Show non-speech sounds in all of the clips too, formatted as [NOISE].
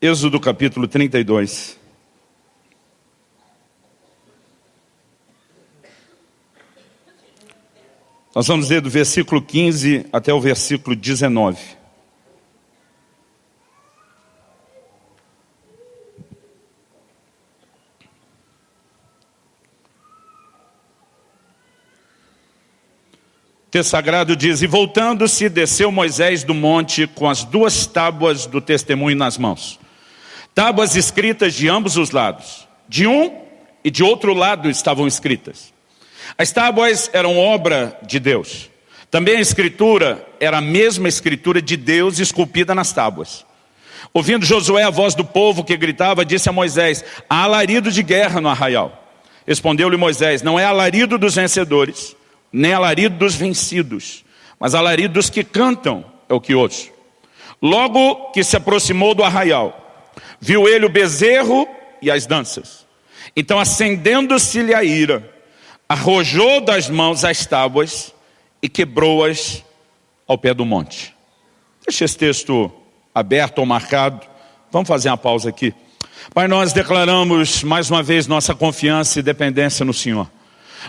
Êxodo capítulo 32. Nós vamos ler do versículo 15 até o versículo 19. O texto sagrado diz, e voltando-se, desceu Moisés do monte com as duas tábuas do testemunho nas mãos. Tábuas escritas de ambos os lados. De um e de outro lado estavam escritas. As tábuas eram obra de Deus. Também a escritura era a mesma escritura de Deus esculpida nas tábuas. Ouvindo Josué a voz do povo que gritava, disse a Moisés, há alarido de guerra no arraial. Respondeu-lhe Moisés, não é alarido dos vencedores, nem alarido dos vencidos, mas alarido dos que cantam é o que ouço. Logo que se aproximou do arraial, viu ele o bezerro e as danças. Então acendendo-se-lhe a ira, arrojou das mãos as tábuas e quebrou-as ao pé do monte. Deixa esse texto aberto ou marcado. Vamos fazer uma pausa aqui. Pai, nós declaramos mais uma vez nossa confiança e dependência no Senhor.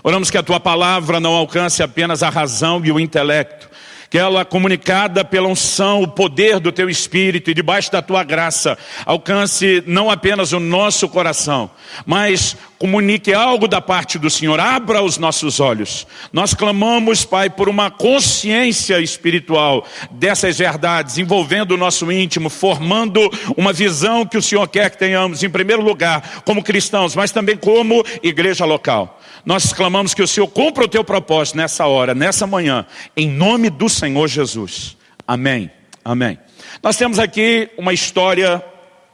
Oramos que a Tua palavra não alcance apenas a razão e o intelecto, que ela, comunicada pela unção, o poder do Teu Espírito e debaixo da Tua graça, alcance não apenas o nosso coração, mas comunique algo da parte do Senhor, abra os nossos olhos. Nós clamamos, Pai, por uma consciência espiritual dessas verdades, envolvendo o nosso íntimo, formando uma visão que o Senhor quer que tenhamos, em primeiro lugar, como cristãos, mas também como igreja local. Nós clamamos que o Senhor cumpra o teu propósito nessa hora, nessa manhã, em nome do Senhor Jesus. Amém. Amém. Nós temos aqui uma história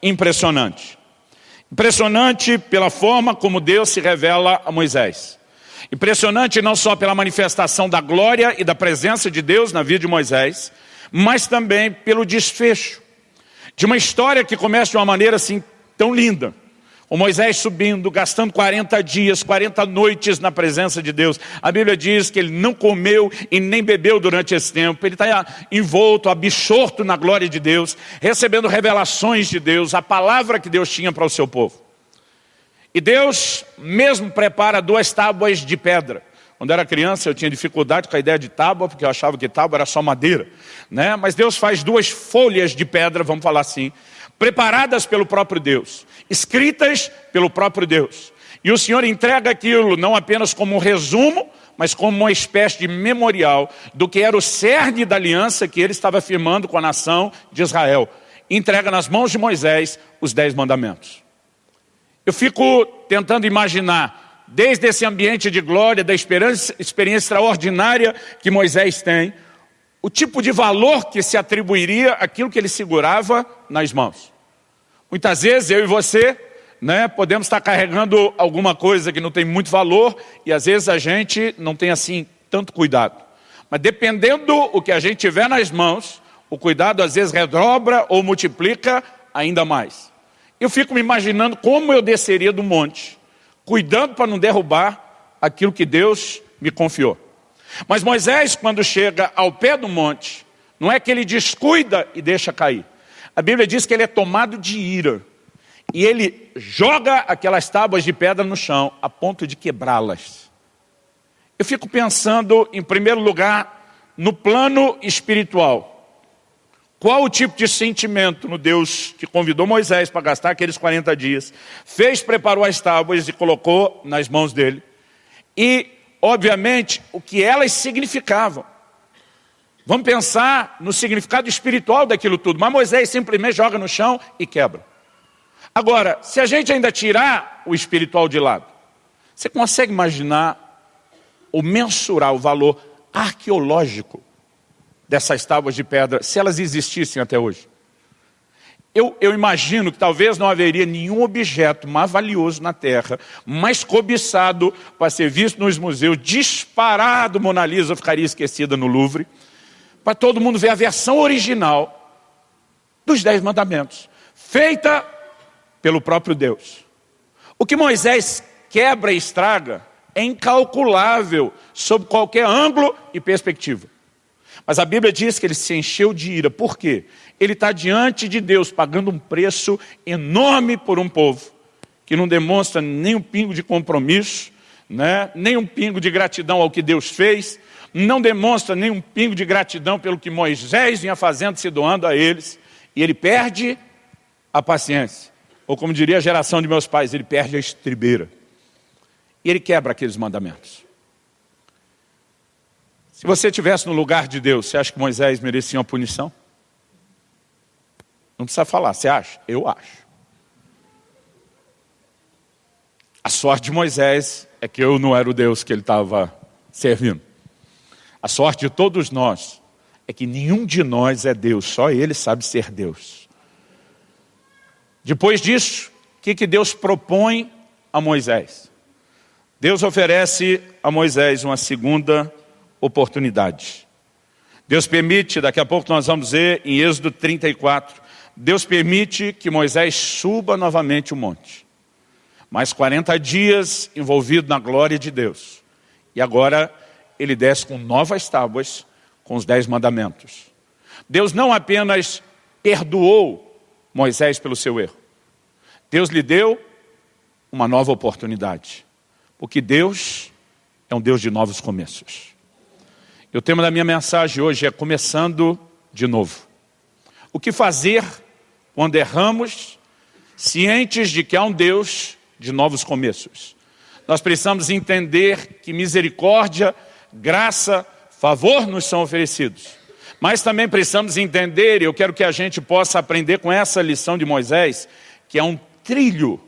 impressionante. Impressionante pela forma como Deus se revela a Moisés. Impressionante não só pela manifestação da glória e da presença de Deus na vida de Moisés, mas também pelo desfecho de uma história que começa de uma maneira assim tão linda. O Moisés subindo, gastando 40 dias, 40 noites na presença de Deus. A Bíblia diz que ele não comeu e nem bebeu durante esse tempo. Ele está envolto, absorto na glória de Deus, recebendo revelações de Deus, a palavra que Deus tinha para o seu povo. E Deus mesmo prepara duas tábuas de pedra. Quando era criança eu tinha dificuldade com a ideia de tábua, porque eu achava que tábua era só madeira. Né? Mas Deus faz duas folhas de pedra, vamos falar assim, preparadas pelo próprio Deus, escritas pelo próprio Deus. E o Senhor entrega aquilo não apenas como um resumo, mas como uma espécie de memorial do que era o cerne da aliança que ele estava firmando com a nação de Israel. Entrega nas mãos de Moisés os dez mandamentos. Eu fico tentando imaginar, desde esse ambiente de glória, da experiência, experiência extraordinária que Moisés tem, o tipo de valor que se atribuiria aquilo que ele segurava nas mãos. Muitas vezes eu e você né, podemos estar carregando alguma coisa que não tem muito valor e às vezes a gente não tem assim tanto cuidado. Mas dependendo o que a gente tiver nas mãos, o cuidado às vezes redobra ou multiplica ainda mais. Eu fico me imaginando como eu desceria do monte, cuidando para não derrubar aquilo que Deus me confiou. Mas Moisés, quando chega ao pé do monte, não é que ele descuida e deixa cair. A Bíblia diz que ele é tomado de ira. E ele joga aquelas tábuas de pedra no chão, a ponto de quebrá-las. Eu fico pensando, em primeiro lugar, no plano espiritual. Qual o tipo de sentimento no Deus que convidou Moisés para gastar aqueles 40 dias, fez, preparou as tábuas e colocou nas mãos dele. E obviamente, o que elas significavam. Vamos pensar no significado espiritual daquilo tudo. Mas Moisés simplesmente joga no chão e quebra. Agora, se a gente ainda tirar o espiritual de lado, você consegue imaginar ou mensurar o valor arqueológico dessas tábuas de pedra, se elas existissem até hoje? Eu, eu, imagino que talvez não haveria nenhum objeto mais valioso na Terra, mais cobiçado para ser visto nos museus, disparado Mona Lisa ficaria esquecida no Louvre, para todo mundo ver a versão original dos Dez Mandamentos, feita pelo próprio Deus. O que Moisés quebra e estraga é incalculável sob qualquer ângulo e perspectiva. Mas a Bíblia diz que ele se encheu de ira. Por quê? Ele está diante de Deus pagando um preço enorme por um povo que não demonstra nem um pingo de compromisso, né? nem um pingo de gratidão ao que Deus fez, não demonstra nem um pingo de gratidão pelo que Moisés vinha fazendo, se doando a eles, e ele perde a paciência. Ou como diria a geração de meus pais, ele perde a estribeira. E ele quebra aqueles mandamentos. Se você estivesse no lugar de Deus, você acha que Moisés merecia uma punição? Não precisa falar, você acha? Eu acho. A sorte de Moisés é que eu não era o Deus que ele estava servindo. A sorte de todos nós é que nenhum de nós é Deus, só ele sabe ser Deus. Depois disso, o que, que Deus propõe a Moisés? Deus oferece a Moisés uma segunda oportunidade. Deus permite, daqui a pouco nós vamos ver em Êxodo 34, Deus permite que Moisés suba novamente o monte. Mais 40 dias envolvido na glória de Deus. E agora ele desce com novas tábuas, com os dez mandamentos. Deus não apenas perdoou Moisés pelo seu erro. Deus lhe deu uma nova oportunidade. Porque Deus é um Deus de novos começos. E o tema da minha mensagem hoje é começando de novo. O que fazer quando erramos, cientes de que há um Deus de novos começos. Nós precisamos entender que misericórdia, graça, favor nos são oferecidos. Mas também precisamos entender, e eu quero que a gente possa aprender com essa lição de Moisés, que é um trilho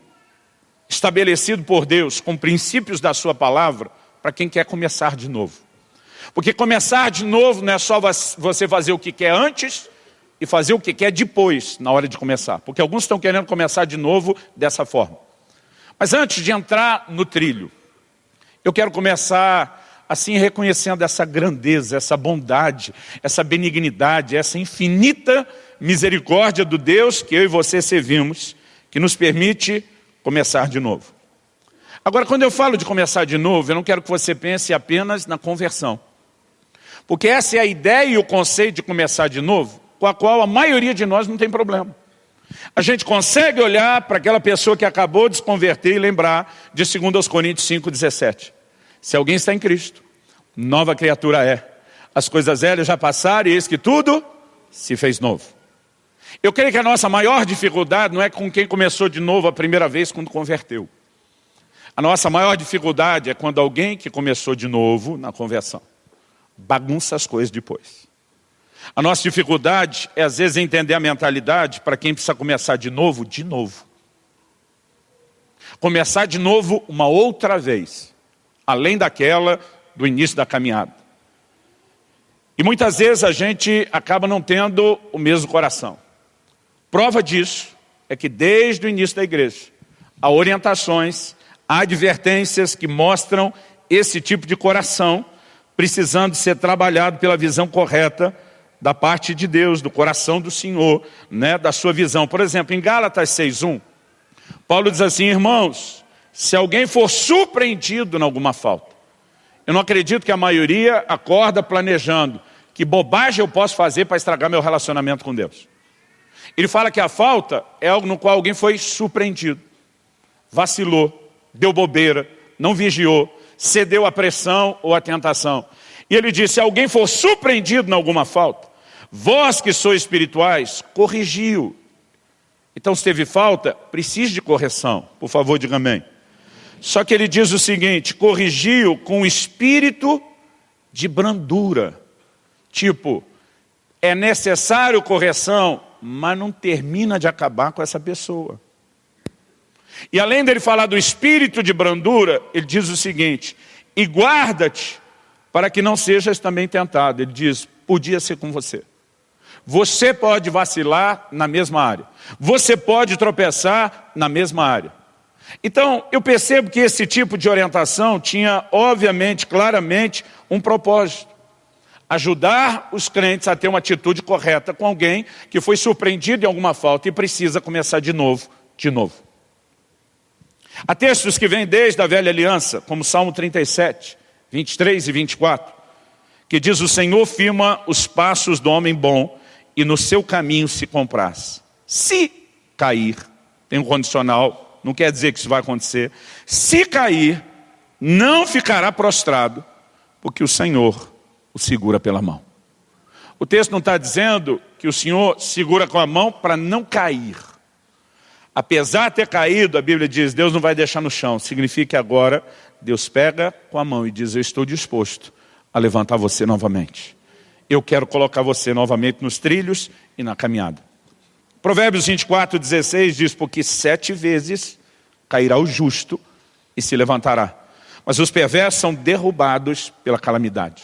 estabelecido por Deus, com princípios da sua palavra, para quem quer começar de novo. Porque começar de novo não é só você fazer o que quer antes e fazer o que quer depois, na hora de começar. Porque alguns estão querendo começar de novo dessa forma. Mas antes de entrar no trilho, eu quero começar assim reconhecendo essa grandeza, essa bondade, essa benignidade, essa infinita misericórdia do Deus que eu e você servimos, que nos permite começar de novo. Agora, quando eu falo de começar de novo, eu não quero que você pense apenas na conversão. Porque essa é a ideia e o conceito de começar de novo, com a qual a maioria de nós não tem problema. A gente consegue olhar para aquela pessoa que acabou de se converter e lembrar de 2 Coríntios 5,17. Se alguém está em Cristo, nova criatura é. As coisas velhas já passaram e eis que tudo se fez novo. Eu creio que a nossa maior dificuldade não é com quem começou de novo a primeira vez quando converteu. A nossa maior dificuldade é quando alguém que começou de novo na conversão bagunça as coisas depois. A nossa dificuldade é, às vezes, entender a mentalidade para quem precisa começar de novo, de novo. Começar de novo uma outra vez, além daquela do início da caminhada. E muitas vezes a gente acaba não tendo o mesmo coração. Prova disso é que desde o início da igreja, há orientações, há advertências que mostram esse tipo de coração precisando ser trabalhado pela visão correta da parte de Deus, do coração do Senhor, né, da sua visão. Por exemplo, em Gálatas 6.1, Paulo diz assim, irmãos, se alguém for surpreendido em alguma falta, eu não acredito que a maioria acorda planejando que bobagem eu posso fazer para estragar meu relacionamento com Deus. Ele fala que a falta é algo no qual alguém foi surpreendido, vacilou, deu bobeira, não vigiou, cedeu à pressão ou à tentação. E ele disse, se alguém for surpreendido em alguma falta, vós que sois espirituais, corrigiu. Então se teve falta, precisa de correção. Por favor, diga amém. Só que ele diz o seguinte, corrigiu com espírito de brandura. Tipo, é necessário correção, mas não termina de acabar com essa pessoa. E além dele falar do espírito de brandura, ele diz o seguinte, e guarda-te para que não sejas também tentado. Ele diz, podia ser com você. Você pode vacilar na mesma área. Você pode tropeçar na mesma área. Então, eu percebo que esse tipo de orientação tinha, obviamente, claramente, um propósito. Ajudar os crentes a ter uma atitude correta com alguém que foi surpreendido em alguma falta e precisa começar de novo, de novo. Há textos que vêm desde a velha aliança, como Salmo 37, 23 e 24, que diz, o Senhor firma os passos do homem bom e no seu caminho se compraz. Se cair, tem um condicional, não quer dizer que isso vai acontecer. Se cair, não ficará prostrado, porque o Senhor o segura pela mão. O texto não está dizendo que o Senhor segura com a mão para não cair. Apesar de ter caído, a Bíblia diz, Deus não vai deixar no chão. Significa que agora Deus pega com a mão e diz, eu estou disposto a levantar você novamente. Eu quero colocar você novamente nos trilhos e na caminhada. Provérbios 24, 16 diz, porque sete vezes cairá o justo e se levantará. Mas os perversos são derrubados pela calamidade.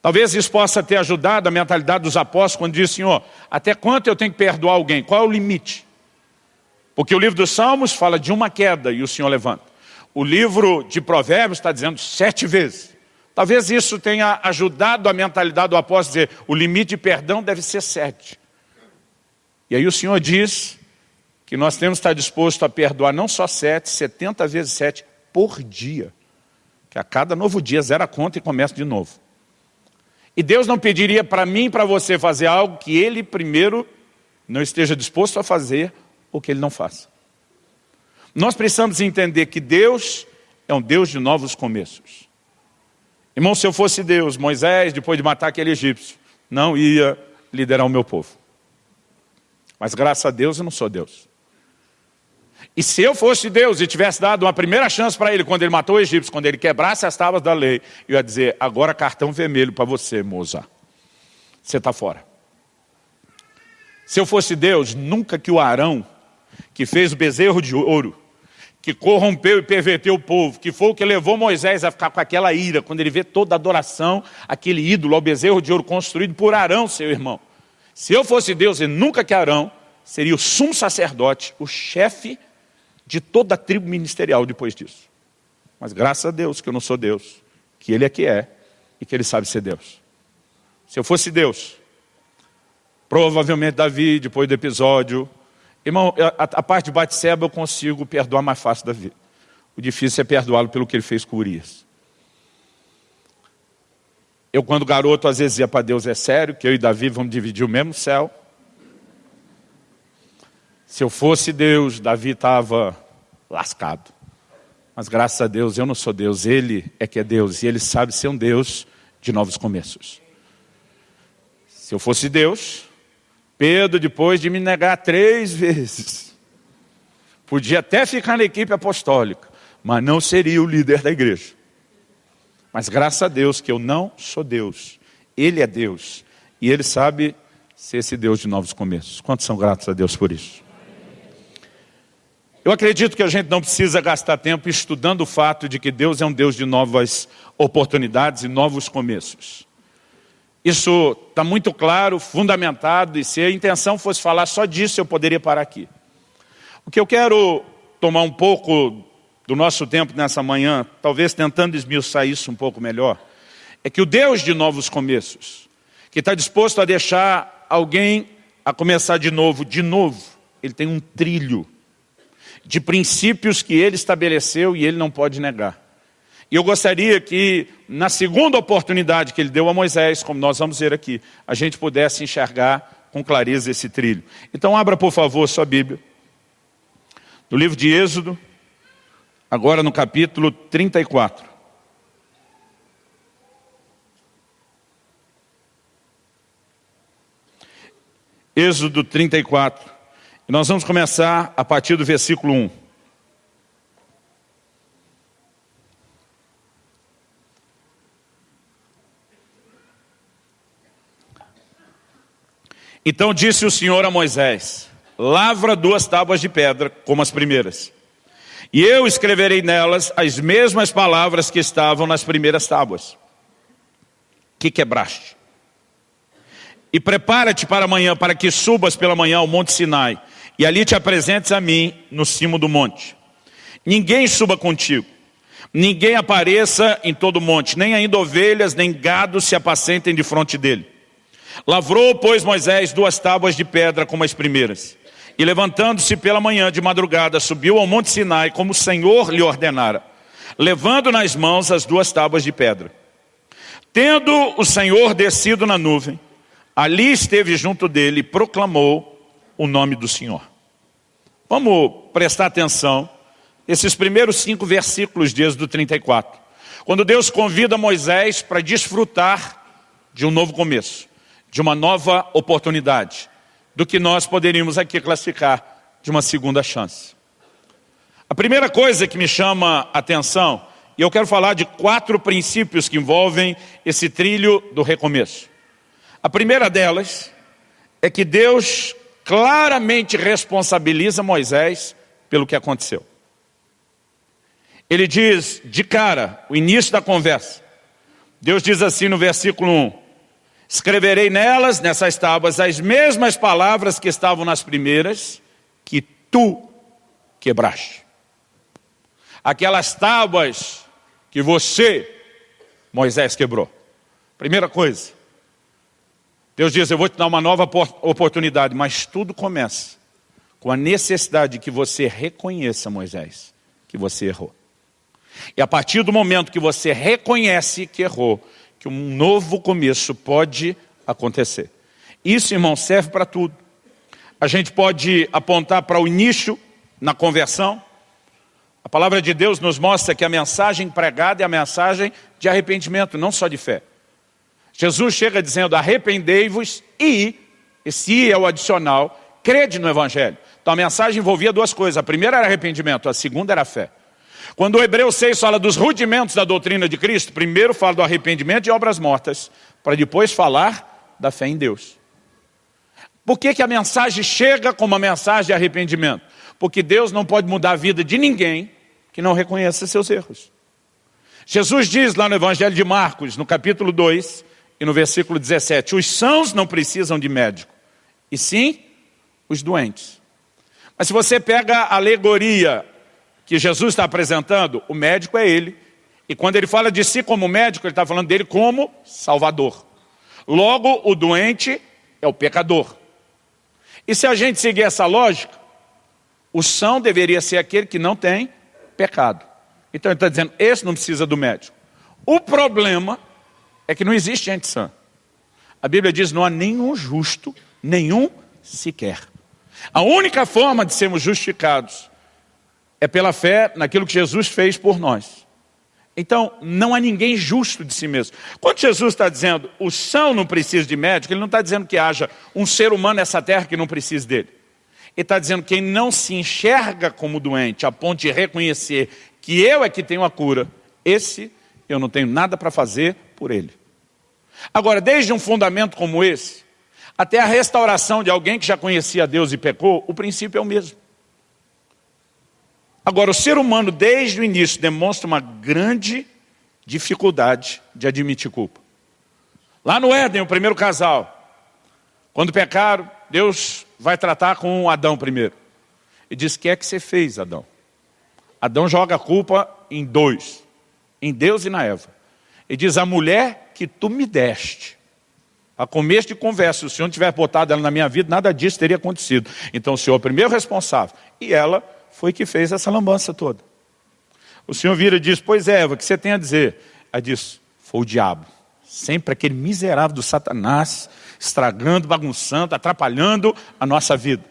Talvez isso possa ter ajudado a mentalidade dos apóstolos quando diz, Senhor, até quanto eu tenho que perdoar alguém? Qual é o limite? Porque o livro dos Salmos fala de uma queda e o Senhor levanta. O livro de Provérbios está dizendo sete vezes. Talvez isso tenha ajudado a mentalidade do apóstolo a dizer, o limite de perdão deve ser sete. E aí o Senhor diz que nós temos que estar disposto a perdoar não só sete, setenta vezes sete por dia. Que a cada novo dia zera a conta e começa de novo. E Deus não pediria para mim e para você fazer algo que Ele primeiro não esteja disposto a fazer ou que Ele não faça. Nós precisamos entender que Deus é um Deus de novos começos. Irmão, se eu fosse Deus, Moisés, depois de matar aquele egípcio, não ia liderar o meu povo. Mas graças a Deus eu não sou Deus. E se eu fosse Deus e tivesse dado uma primeira chance para ele, quando ele matou o egípcio, quando ele quebrasse as tábuas da lei, eu ia dizer, agora cartão vermelho para você, moça. Você está fora. Se eu fosse Deus, nunca que o Arão, que fez o bezerro de ouro, que corrompeu e perverteu o povo, que foi o que levou Moisés a ficar com aquela ira, quando ele vê toda a adoração, aquele ídolo, ao bezerro de ouro construído por Arão, seu irmão. Se eu fosse Deus, e nunca que Arão, seria o sumo sacerdote, o chefe de toda a tribo ministerial depois disso. Mas graças a Deus que eu não sou Deus, que Ele é que é, e que Ele sabe ser Deus. Se eu fosse Deus, provavelmente Davi, depois do episódio, Irmão, a, a parte de Batseba eu consigo perdoar mais fácil da vida. O difícil é perdoá-lo pelo que ele fez com Urias. Eu, quando garoto, às vezes ia para Deus, é sério, que eu e Davi vamos dividir o mesmo céu. Se eu fosse Deus, Davi estava lascado. Mas graças a Deus, eu não sou Deus, Ele é que é Deus. E Ele sabe ser um Deus de novos começos. Se eu fosse Deus, Pedro, depois de me negar três vezes, podia até ficar na equipe apostólica, mas não seria o líder da igreja. Mas graças a Deus que eu não sou Deus, Ele é Deus, e Ele sabe ser esse Deus de novos começos. Quantos são gratos a Deus por isso? Eu acredito que a gente não precisa gastar tempo estudando o fato de que Deus é um Deus de novas oportunidades e novos começos. Isso está muito claro, fundamentado, e se a intenção fosse falar só disso, eu poderia parar aqui. O que eu quero tomar um pouco do nosso tempo nessa manhã, talvez tentando esmiuçar isso um pouco melhor, é que o Deus de novos começos, que está disposto a deixar alguém a começar de novo, de novo, ele tem um trilho de princípios que ele estabeleceu e ele não pode negar. E eu gostaria que, na segunda oportunidade que ele deu a Moisés, como nós vamos ver aqui, a gente pudesse enxergar com clareza esse trilho. Então abra, por favor, sua Bíblia. No livro de Êxodo, agora no capítulo 34. Êxodo 34. E nós vamos começar a partir do versículo 1. Então disse o Senhor a Moisés, lavra duas tábuas de pedra, como as primeiras. E eu escreverei nelas as mesmas palavras que estavam nas primeiras tábuas, que quebraste. E prepara-te para amanhã, para que subas pela manhã ao monte Sinai, e ali te apresentes a mim no cimo do monte. Ninguém suba contigo, ninguém apareça em todo o monte, nem ainda ovelhas, nem gado se apacentem de fronte dele. Lavrou, pois, Moisés duas tábuas de pedra como as primeiras. E levantando-se pela manhã de madrugada, subiu ao monte Sinai, como o Senhor lhe ordenara, levando nas mãos as duas tábuas de pedra. Tendo o Senhor descido na nuvem, ali esteve junto dele e proclamou o nome do Senhor. Vamos prestar atenção esses primeiros cinco versículos de Êxodo 34. Quando Deus convida Moisés para desfrutar de um novo começo, de uma nova oportunidade, do que nós poderíamos aqui classificar de uma segunda chance. A primeira coisa que me chama a atenção, e eu quero falar de quatro princípios que envolvem esse trilho do recomeço. A primeira delas é que Deus claramente responsabiliza Moisés pelo que aconteceu. Ele diz, de cara, o início da conversa. Deus diz assim no versículo 1, Escreverei nelas, nessas tábuas, as mesmas palavras que estavam nas primeiras, que tu quebraste. Aquelas tábuas que você, Moisés, quebrou. Primeira coisa, Deus diz, eu vou te dar uma nova oportunidade, mas tudo começa com a necessidade que você reconheça, Moisés, que você errou. E a partir do momento que você reconhece que errou, que um novo começo pode acontecer. Isso, irmão, serve para tudo. A gente pode apontar para o início na conversão. A palavra de Deus nos mostra que a mensagem pregada é a mensagem de arrependimento, não só de fé. Jesus chega dizendo, arrependei-vos e, esse é o adicional, crede no Evangelho. Então a mensagem envolvia duas coisas. A primeira era arrependimento, a segunda era fé. Quando o Hebreu 6 fala dos rudimentos da doutrina de Cristo, primeiro fala do arrependimento e obras mortas, para depois falar da fé em Deus. Por que, que a mensagem chega como uma mensagem de arrependimento? Porque Deus não pode mudar a vida de ninguém que não reconheça seus erros. Jesus diz lá no Evangelho de Marcos, no capítulo 2 e no versículo 17, os sãos não precisam de médico, e sim os doentes. Mas se você pega a alegoria que Jesus está apresentando, o médico é ele. E quando ele fala de si como médico, ele está falando dele como salvador. Logo, o doente é o pecador. E se a gente seguir essa lógica, o são deveria ser aquele que não tem pecado. Então ele está dizendo, esse não precisa do médico. O problema é que não existe gente sã. A Bíblia diz, não há nenhum justo, nenhum sequer. A única forma de sermos justificados é pela fé naquilo que Jesus fez por nós. Então, não há ninguém justo de si mesmo. Quando Jesus está dizendo, o são não precisa de médico, ele não está dizendo que haja um ser humano nessa terra que não precise dele. Ele está dizendo que quem não se enxerga como doente, a ponto de reconhecer que eu é que tenho a cura, esse eu não tenho nada para fazer por ele. Agora, desde um fundamento como esse, até a restauração de alguém que já conhecia Deus e pecou, o princípio é o mesmo. Agora, o ser humano, desde o início, demonstra uma grande dificuldade de admitir culpa. Lá no Éden, o primeiro casal, quando pecaram, Deus vai tratar com Adão primeiro. E diz, o que é que você fez, Adão? Adão joga a culpa em dois, em Deus e na Eva. E diz, a mulher que tu me deste. A começo de conversa, se o Senhor tivesse botado ela na minha vida, nada disso teria acontecido. Então o Senhor é o primeiro responsável. E ela foi que fez essa lambança toda. O Senhor vira e diz, pois é, Eva, o que você tem a dizer? Ela diz, foi o diabo. Sempre aquele miserável do Satanás, estragando, bagunçando, atrapalhando a nossa vida.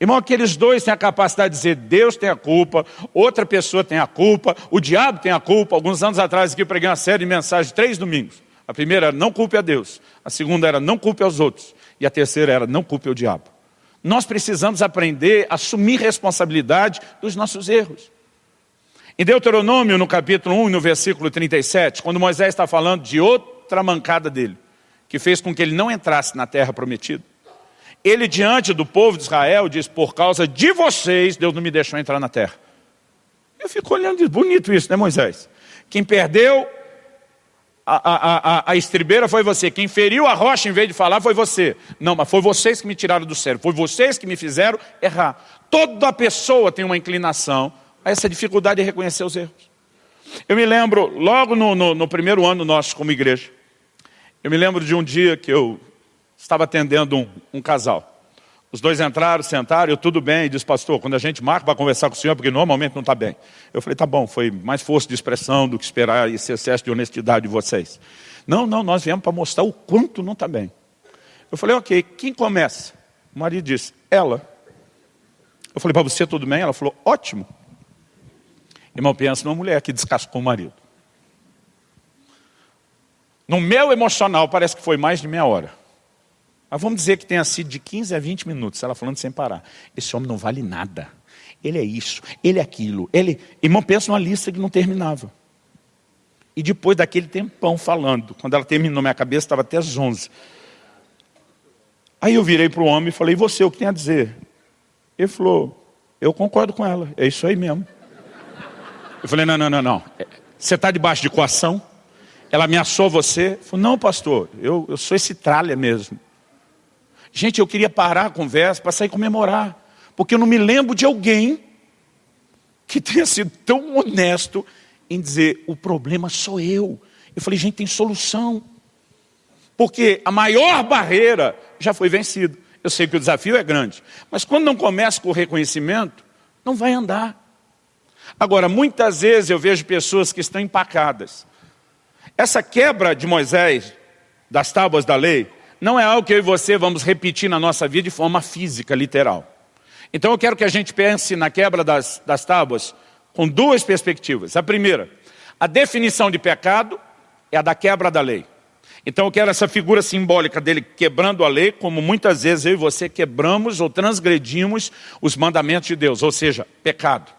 Irmão, aqueles dois têm a capacidade de dizer, Deus tem a culpa, outra pessoa tem a culpa, o diabo tem a culpa. Alguns anos atrás aqui eu preguei uma série de mensagens, três domingos. A primeira era, não culpe a Deus. A segunda era, não culpe aos outros. E a terceira era, não culpe o diabo. Nós precisamos aprender a assumir responsabilidade dos nossos erros. Em Deuteronômio, no capítulo 1, no versículo 37, quando Moisés está falando de outra mancada dele, que fez com que ele não entrasse na terra prometida, ele diante do povo de Israel diz, por causa de vocês, Deus não me deixou entrar na terra. Eu fico olhando e diz, bonito isso, né Moisés? Quem perdeu a, a, a, a estribeira foi você. Quem feriu a rocha em vez de falar foi você. Não, mas foi vocês que me tiraram do sério. Foi vocês que me fizeram errar. Toda pessoa tem uma inclinação a essa dificuldade de reconhecer os erros. Eu me lembro, logo no, no, no primeiro ano nosso como igreja, eu me lembro de um dia que eu estava atendendo um, um casal. Os dois entraram, sentaram, eu tudo bem, e disse, pastor, quando a gente marca para conversar com o senhor, porque normalmente não está bem. Eu falei, tá bom, foi mais força de expressão do que esperar esse excesso de honestidade de vocês. Não, não, nós viemos para mostrar o quanto não está bem. Eu falei, ok, quem começa? O marido disse, ela. Eu falei, para você tudo bem? Ela falou, ótimo. Irmão, pensa numa mulher que descascou o marido. No meu emocional, parece que foi mais de meia hora. Mas vamos dizer que tenha sido de 15 a 20 minutos, ela falando sem parar. Esse homem não vale nada. Ele é isso, ele é aquilo. Ele... Irmão, pensa numa lista que não terminava. E depois daquele tempão falando, quando ela terminou, minha cabeça estava até às 11. Aí eu virei para o homem e falei, e você, o que tem a dizer? Ele falou, eu concordo com ela, é isso aí mesmo. Eu falei, não, não, não, não. Você está debaixo de coação? Ela ameaçou você? Ele falou, não, pastor, eu, eu sou esse tralha mesmo. Gente, eu queria parar a conversa para sair comemorar. Porque eu não me lembro de alguém que tenha sido tão honesto em dizer, o problema sou eu. Eu falei, gente, tem solução. Porque a maior barreira já foi vencida. Eu sei que o desafio é grande. Mas quando não começa com o reconhecimento, não vai andar. Agora, muitas vezes eu vejo pessoas que estão empacadas. Essa quebra de Moisés, das tábuas da lei, não é algo que eu e você vamos repetir na nossa vida de forma física, literal. Então eu quero que a gente pense na quebra das, das tábuas com duas perspectivas. A primeira, a definição de pecado é a da quebra da lei. Então eu quero essa figura simbólica dele quebrando a lei, como muitas vezes eu e você quebramos ou transgredimos os mandamentos de Deus, ou seja, pecado.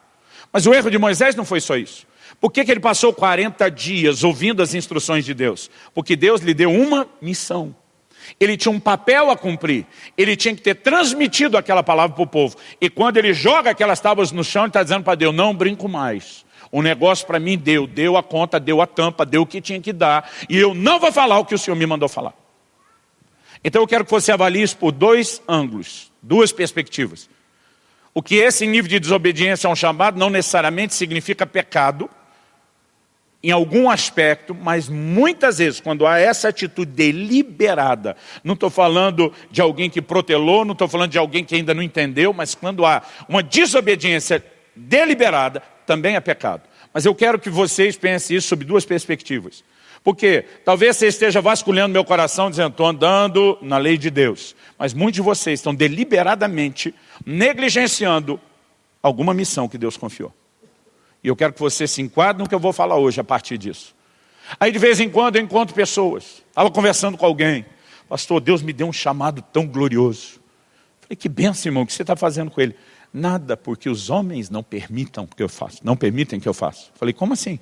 Mas o erro de Moisés não foi só isso. Por que, que ele passou 40 dias ouvindo as instruções de Deus? Porque Deus lhe deu uma missão. Ele tinha um papel a cumprir. Ele tinha que ter transmitido aquela palavra para o povo. E quando ele joga aquelas tábuas no chão, ele está dizendo para Deus, não brinco mais. O negócio para mim deu, deu a conta, deu a tampa, deu o que tinha que dar. E eu não vou falar o que o Senhor me mandou falar. Então eu quero que você avalie isso por dois ângulos, duas perspectivas. O que esse nível de desobediência é um chamado não necessariamente significa pecado, em algum aspecto, mas muitas vezes, quando há essa atitude deliberada, não estou falando de alguém que protelou, não estou falando de alguém que ainda não entendeu, mas quando há uma desobediência deliberada, também é pecado. Mas eu quero que vocês pensem isso sob duas perspectivas. Porque talvez você esteja vasculhando meu coração dizendo, estou andando na lei de Deus. Mas muitos de vocês estão deliberadamente negligenciando alguma missão que Deus confiou. E eu quero que você se enquadre no que eu vou falar hoje a partir disso. Aí de vez em quando eu encontro pessoas. Estava conversando com alguém. Pastor, Deus me deu um chamado tão glorioso. Falei, que benção, irmão, o que você está fazendo com ele? Nada, porque os homens não permitam que eu faça. Não permitem que eu faça. Falei, como assim?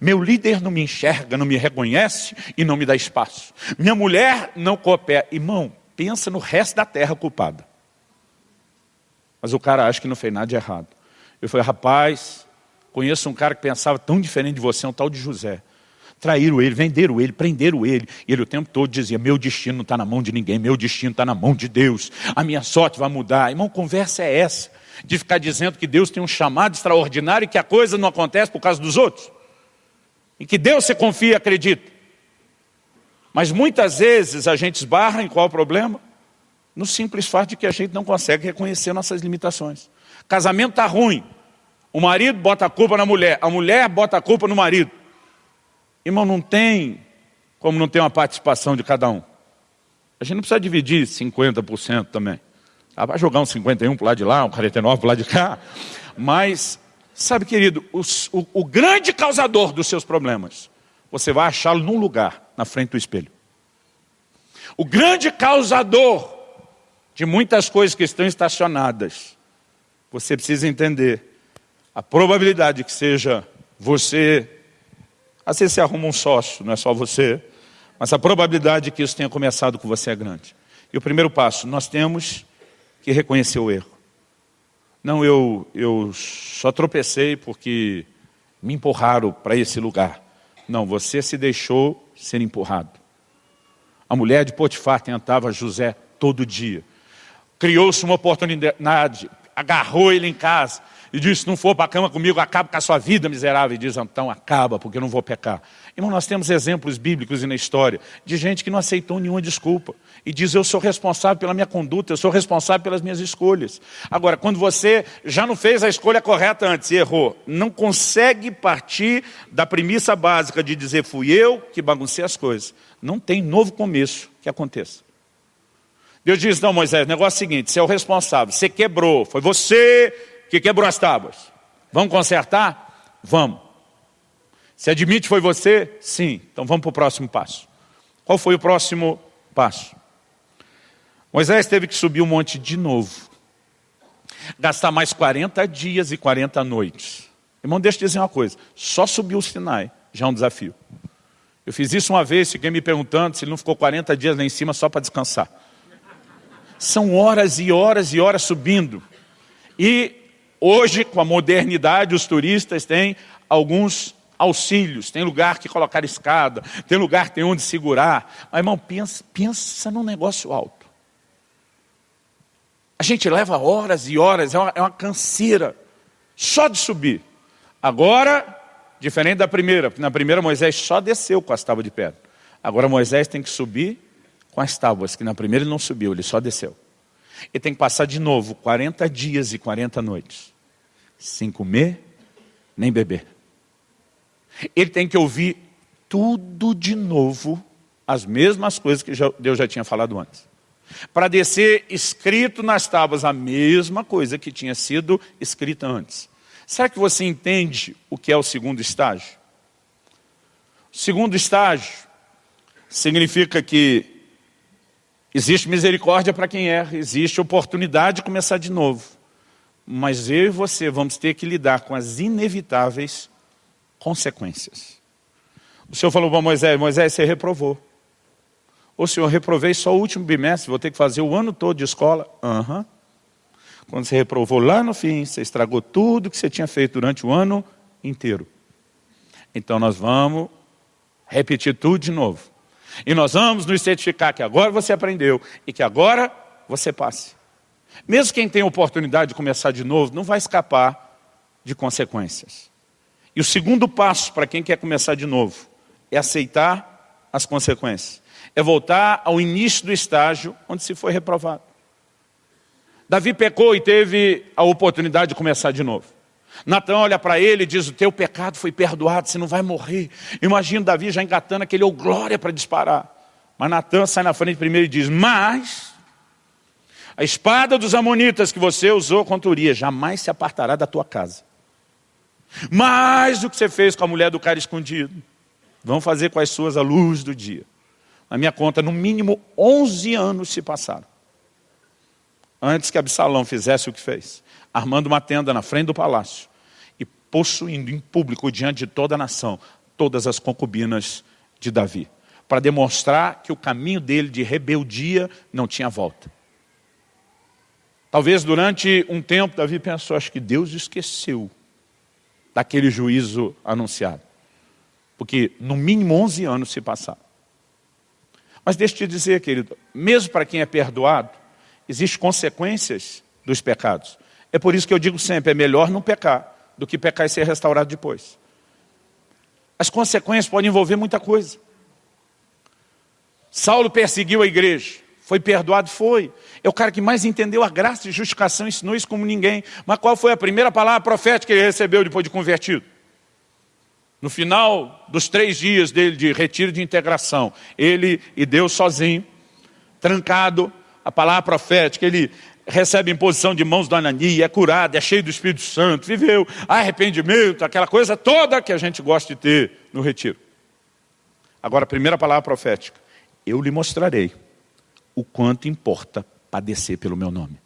Meu líder não me enxerga, não me reconhece e não me dá espaço. Minha mulher não coopera. Irmão, pensa no resto da terra culpada. Mas o cara acha que não fez nada de errado. Eu falei, rapaz, Conheço um cara que pensava tão diferente de você, um tal de José. Traíram ele, venderam ele, prenderam ele. E ele o tempo todo dizia, meu destino não está na mão de ninguém, meu destino está na mão de Deus. A minha sorte vai mudar. Irmão, conversa é essa. De ficar dizendo que Deus tem um chamado extraordinário e que a coisa não acontece por causa dos outros. E que Deus você confia e acredita. Mas muitas vezes a gente esbarra em qual o problema? No simples fato de que a gente não consegue reconhecer nossas limitações. Casamento está ruim. O marido bota a culpa na mulher, a mulher bota a culpa no marido. Irmão, não tem como não ter uma participação de cada um. A gente não precisa dividir 50% também. Ah, vai jogar um 51 para lado de lá, um 49 para lado de cá. Mas, sabe querido, o, o, o grande causador dos seus problemas, você vai achá-lo num lugar, na frente do espelho. O grande causador de muitas coisas que estão estacionadas, você precisa entender a probabilidade que seja você, às vezes você arruma um sócio, não é só você, mas a probabilidade que isso tenha começado com você é grande. E o primeiro passo, nós temos que reconhecer o erro. Não, eu, eu só tropecei porque me empurraram para esse lugar. Não, você se deixou ser empurrado. A mulher de Potifar tentava José todo dia. Criou-se uma oportunidade, agarrou ele em casa e diz, se não for para a cama comigo, acaba com a sua vida miserável. E diz, então acaba, porque eu não vou pecar. Irmão, nós temos exemplos bíblicos e na história de gente que não aceitou nenhuma desculpa. E diz, eu sou responsável pela minha conduta, eu sou responsável pelas minhas escolhas. Agora, quando você já não fez a escolha correta antes e errou, não consegue partir da premissa básica de dizer, fui eu que baguncei as coisas. Não tem novo começo que aconteça. Deus diz, não Moisés, negócio é o seguinte, você é o responsável, você quebrou, foi você que quebrou as tábuas. Vamos consertar? Vamos. Se admite foi você? Sim. Então vamos para o próximo passo. Qual foi o próximo passo? Moisés teve que subir o um monte de novo. Gastar mais 40 dias e 40 noites. Irmão, deixa eu dizer uma coisa. Só subir o Sinai já é um desafio. Eu fiz isso uma vez, fiquei me perguntando se ele não ficou 40 dias lá em cima só para descansar. São horas e horas e horas subindo. E hoje, com a modernidade, os turistas têm alguns auxílios, tem lugar que colocar escada, tem lugar tem onde segurar. Mas, irmão, pensa, pensa num negócio alto. A gente leva horas e horas, é uma, é uma canseira, só de subir. Agora, diferente da primeira, porque na primeira Moisés só desceu com as tábuas de pedra. Agora Moisés tem que subir com as tábuas, que na primeira ele não subiu, ele só desceu. Ele tem que passar de novo 40 dias e 40 noites, sem comer nem beber. Ele tem que ouvir tudo de novo, as mesmas coisas que Deus já tinha falado antes. Para descer escrito nas tábuas a mesma coisa que tinha sido escrita antes. Será que você entende o que é o segundo estágio? O segundo estágio significa que Existe misericórdia para quem erra, existe oportunidade de começar de novo. Mas eu e você vamos ter que lidar com as inevitáveis consequências. O Senhor falou para Moisés, Moisés, você reprovou. O Senhor, reprovei só o último bimestre, vou ter que fazer o ano todo de escola. Aham. Uhum. Quando você reprovou lá no fim, você estragou tudo que você tinha feito durante o ano inteiro. Então nós vamos repetir tudo de novo. E nós vamos nos certificar que agora você aprendeu e que agora você passe. Mesmo quem tem oportunidade de começar de novo, não vai escapar de consequências. E o segundo passo para quem quer começar de novo é aceitar as consequências. É voltar ao início do estágio onde se foi reprovado. Davi pecou e teve a oportunidade de começar de novo. Natan olha para ele e diz, o teu pecado foi perdoado, você não vai morrer. Imagina Davi já engatando aquele ou glória para disparar. Mas Natan sai na frente primeiro e diz, mas a espada dos amonitas que você usou contra Urias jamais se apartará da tua casa. Mais do que você fez com a mulher do cara escondido. Vão fazer com as suas a luz do dia. Na minha conta, no mínimo 11 anos se passaram. Antes que Absalão fizesse o que fez armando uma tenda na frente do palácio e possuindo em público diante de toda a nação todas as concubinas de Davi, para demonstrar que o caminho dele de rebeldia não tinha volta. Talvez durante um tempo Davi pensou, acho que Deus esqueceu daquele juízo anunciado. Porque no mínimo 11 anos se passaram. Mas deixa eu te dizer, querido, mesmo para quem é perdoado, existem consequências dos pecados. É por isso que eu digo sempre, é melhor não pecar do que pecar e ser restaurado depois. As consequências podem envolver muita coisa. Saulo perseguiu a igreja, foi perdoado? Foi. É o cara que mais entendeu a graça e justificação, ensinou isso como ninguém. Mas qual foi a primeira palavra profética que ele recebeu depois de convertido? No final dos três dias dele de retiro de integração, ele e Deus sozinho, trancado, a palavra profética, ele recebe imposição de mãos do Anani, é curado, é cheio do Espírito Santo, viveu arrependimento, aquela coisa toda que a gente gosta de ter no retiro. Agora, a primeira palavra profética. Eu lhe mostrarei o quanto importa padecer pelo meu nome.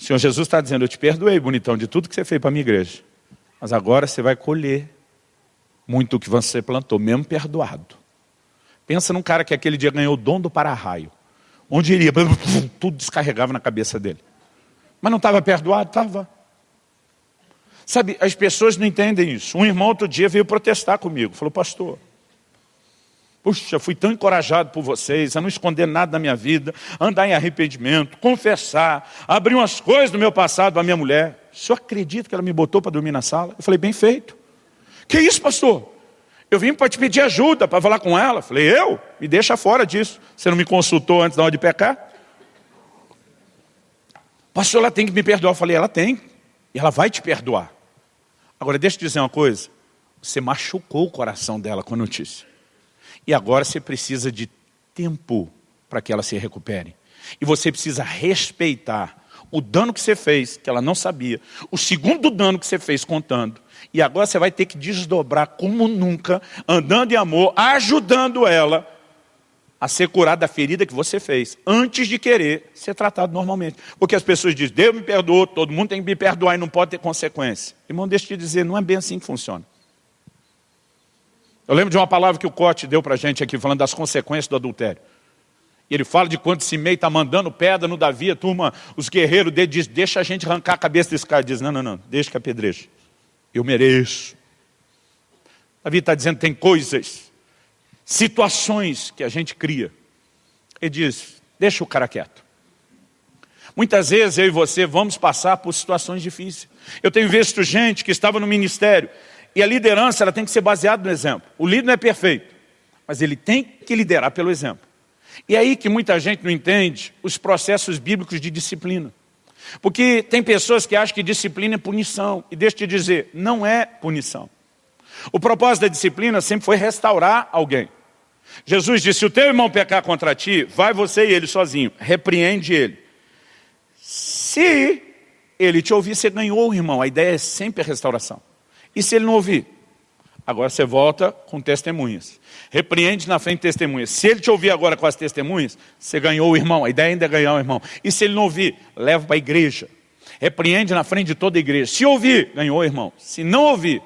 O Senhor Jesus está dizendo, eu te perdoei, bonitão, de tudo que você fez para a minha igreja. Mas agora você vai colher muito o que você plantou, mesmo perdoado. Pensa num cara que aquele dia ganhou o dom do para-raio. Onde iria, tudo descarregava na cabeça dele. Mas não estava perdoado? Estava. Sabe, as pessoas não entendem isso. Um irmão outro dia veio protestar comigo. Falou, pastor, puxa, fui tão encorajado por vocês a não esconder nada da minha vida, andar em arrependimento, confessar, abrir umas coisas do meu passado para minha mulher. o senhor acredita que ela me botou para dormir na sala? Eu falei, bem feito. Que isso, pastor? Eu vim para te pedir ajuda, para falar com ela. Falei, eu? Me deixa fora disso. Você não me consultou antes da hora de pecar? Pastor, ela tem que me perdoar. Eu falei, ela tem. E ela vai te perdoar. Agora, deixa eu dizer uma coisa. Você machucou o coração dela com a notícia. E agora você precisa de tempo para que ela se recupere. E você precisa respeitar o dano que você fez, que ela não sabia, o segundo dano que você fez contando, e agora você vai ter que desdobrar como nunca, andando em amor, ajudando ela a ser curada da ferida que você fez, antes de querer ser tratado normalmente. Porque as pessoas dizem, Deus me perdoou, todo mundo tem que me perdoar e não pode ter consequência. Irmão, deixa eu te dizer, não é bem assim que funciona. Eu lembro de uma palavra que o Cote deu para a gente aqui, falando das consequências do adultério. Ele fala de quando Simei está mandando pedra no Davi, a turma, os guerreiros dele dizem, deixa a gente arrancar a cabeça desse cara. Diz, não, não, não, deixa que apedreje. Eu mereço. Davi está dizendo, tem coisas, situações que a gente cria. Ele diz, deixa o cara quieto. Muitas vezes eu e você vamos passar por situações difíceis. Eu tenho visto gente que estava no ministério e a liderança ela tem que ser baseada no exemplo. O líder não é perfeito, mas ele tem que liderar pelo exemplo. E é aí que muita gente não entende os processos bíblicos de disciplina. Porque tem pessoas que acham que disciplina é punição. E deixa eu te dizer, não é punição. O propósito da disciplina sempre foi restaurar alguém. Jesus disse, se o teu irmão pecar contra ti, vai você e ele sozinho, repreende ele. Se ele te ouvir, você ganhou o irmão. A ideia é sempre a restauração. E se ele não ouvir? Agora você volta com testemunhas. Repreende na frente de testemunhas. Se ele te ouvir agora com as testemunhas, você ganhou o irmão. A ideia ainda é ganhar o irmão. E se ele não ouvir, leva para a igreja. Repreende na frente de toda a igreja. Se ouvir, ganhou o irmão. Se não ouvir,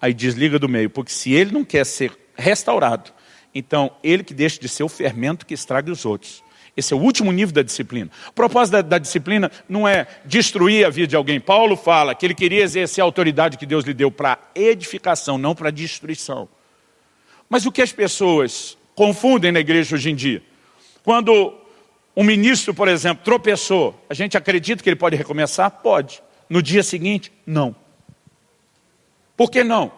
aí desliga do meio. Porque se ele não quer ser restaurado, então ele que deixa de ser o fermento que estraga os outros. Esse é o último nível da disciplina. O propósito da, da, disciplina não é destruir a vida de alguém. Paulo fala que ele queria exercer a autoridade que Deus lhe deu para edificação, não para destruição. Mas o que as pessoas confundem na igreja hoje em dia? Quando um ministro, por exemplo, tropeçou, a gente acredita que ele pode recomeçar? Pode. No dia seguinte, não. Por que não?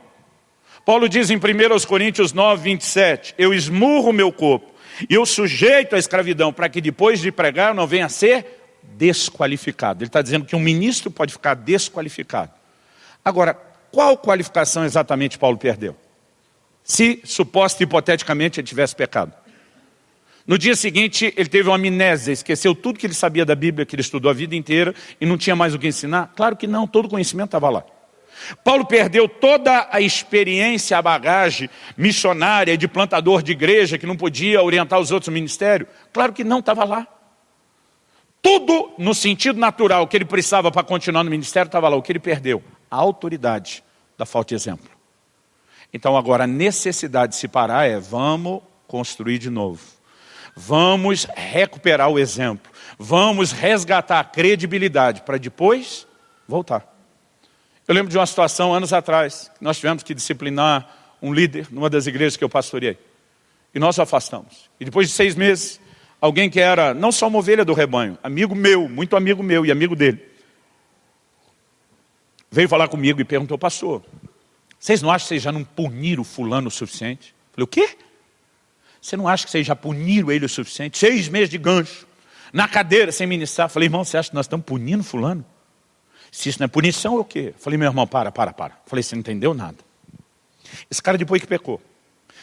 Paulo diz em 1 Coríntios 9, 27, eu esmurro meu corpo e eu sujeito a escravidão para que depois de pregar não venha a ser desqualificado. Ele está dizendo que um ministro pode ficar desqualificado. Agora, qual qualificação exatamente Paulo perdeu? Se, suposto hipoteticamente, ele tivesse pecado. No dia seguinte, ele teve uma amnésia, esqueceu tudo que ele sabia da Bíblia, que ele estudou a vida inteira, e não tinha mais o que ensinar? Claro que não, todo o conhecimento estava lá. Paulo perdeu toda a experiência, a bagagem missionária de plantador de igreja que não podia orientar os outros ministérios? Claro que não, estava lá. Tudo no sentido natural que ele precisava para continuar no ministério estava lá. O que ele perdeu? A autoridade da falta de exemplo. Então agora a necessidade de se parar é vamos construir de novo. Vamos recuperar o exemplo. Vamos resgatar a credibilidade para depois voltar. Eu lembro de uma situação anos atrás, nós tivemos que disciplinar um líder numa das igrejas que eu pastoreei. E nós o afastamos. E depois de seis meses, alguém que era não só uma ovelha do rebanho, amigo meu, muito amigo meu e amigo dele, veio falar comigo e perguntou, pastor, vocês não acham que vocês já não puniram fulano o suficiente? Eu falei, o quê? Você não acha que vocês já puniram ele o suficiente? Seis meses de gancho, na cadeira, sem ministrar. Eu falei, irmão, você acha que nós estamos punindo fulano? Se isso não é punição, é o quê? Falei, meu irmão, para, para, para. Falei, você não entendeu nada. Esse cara depois que pecou,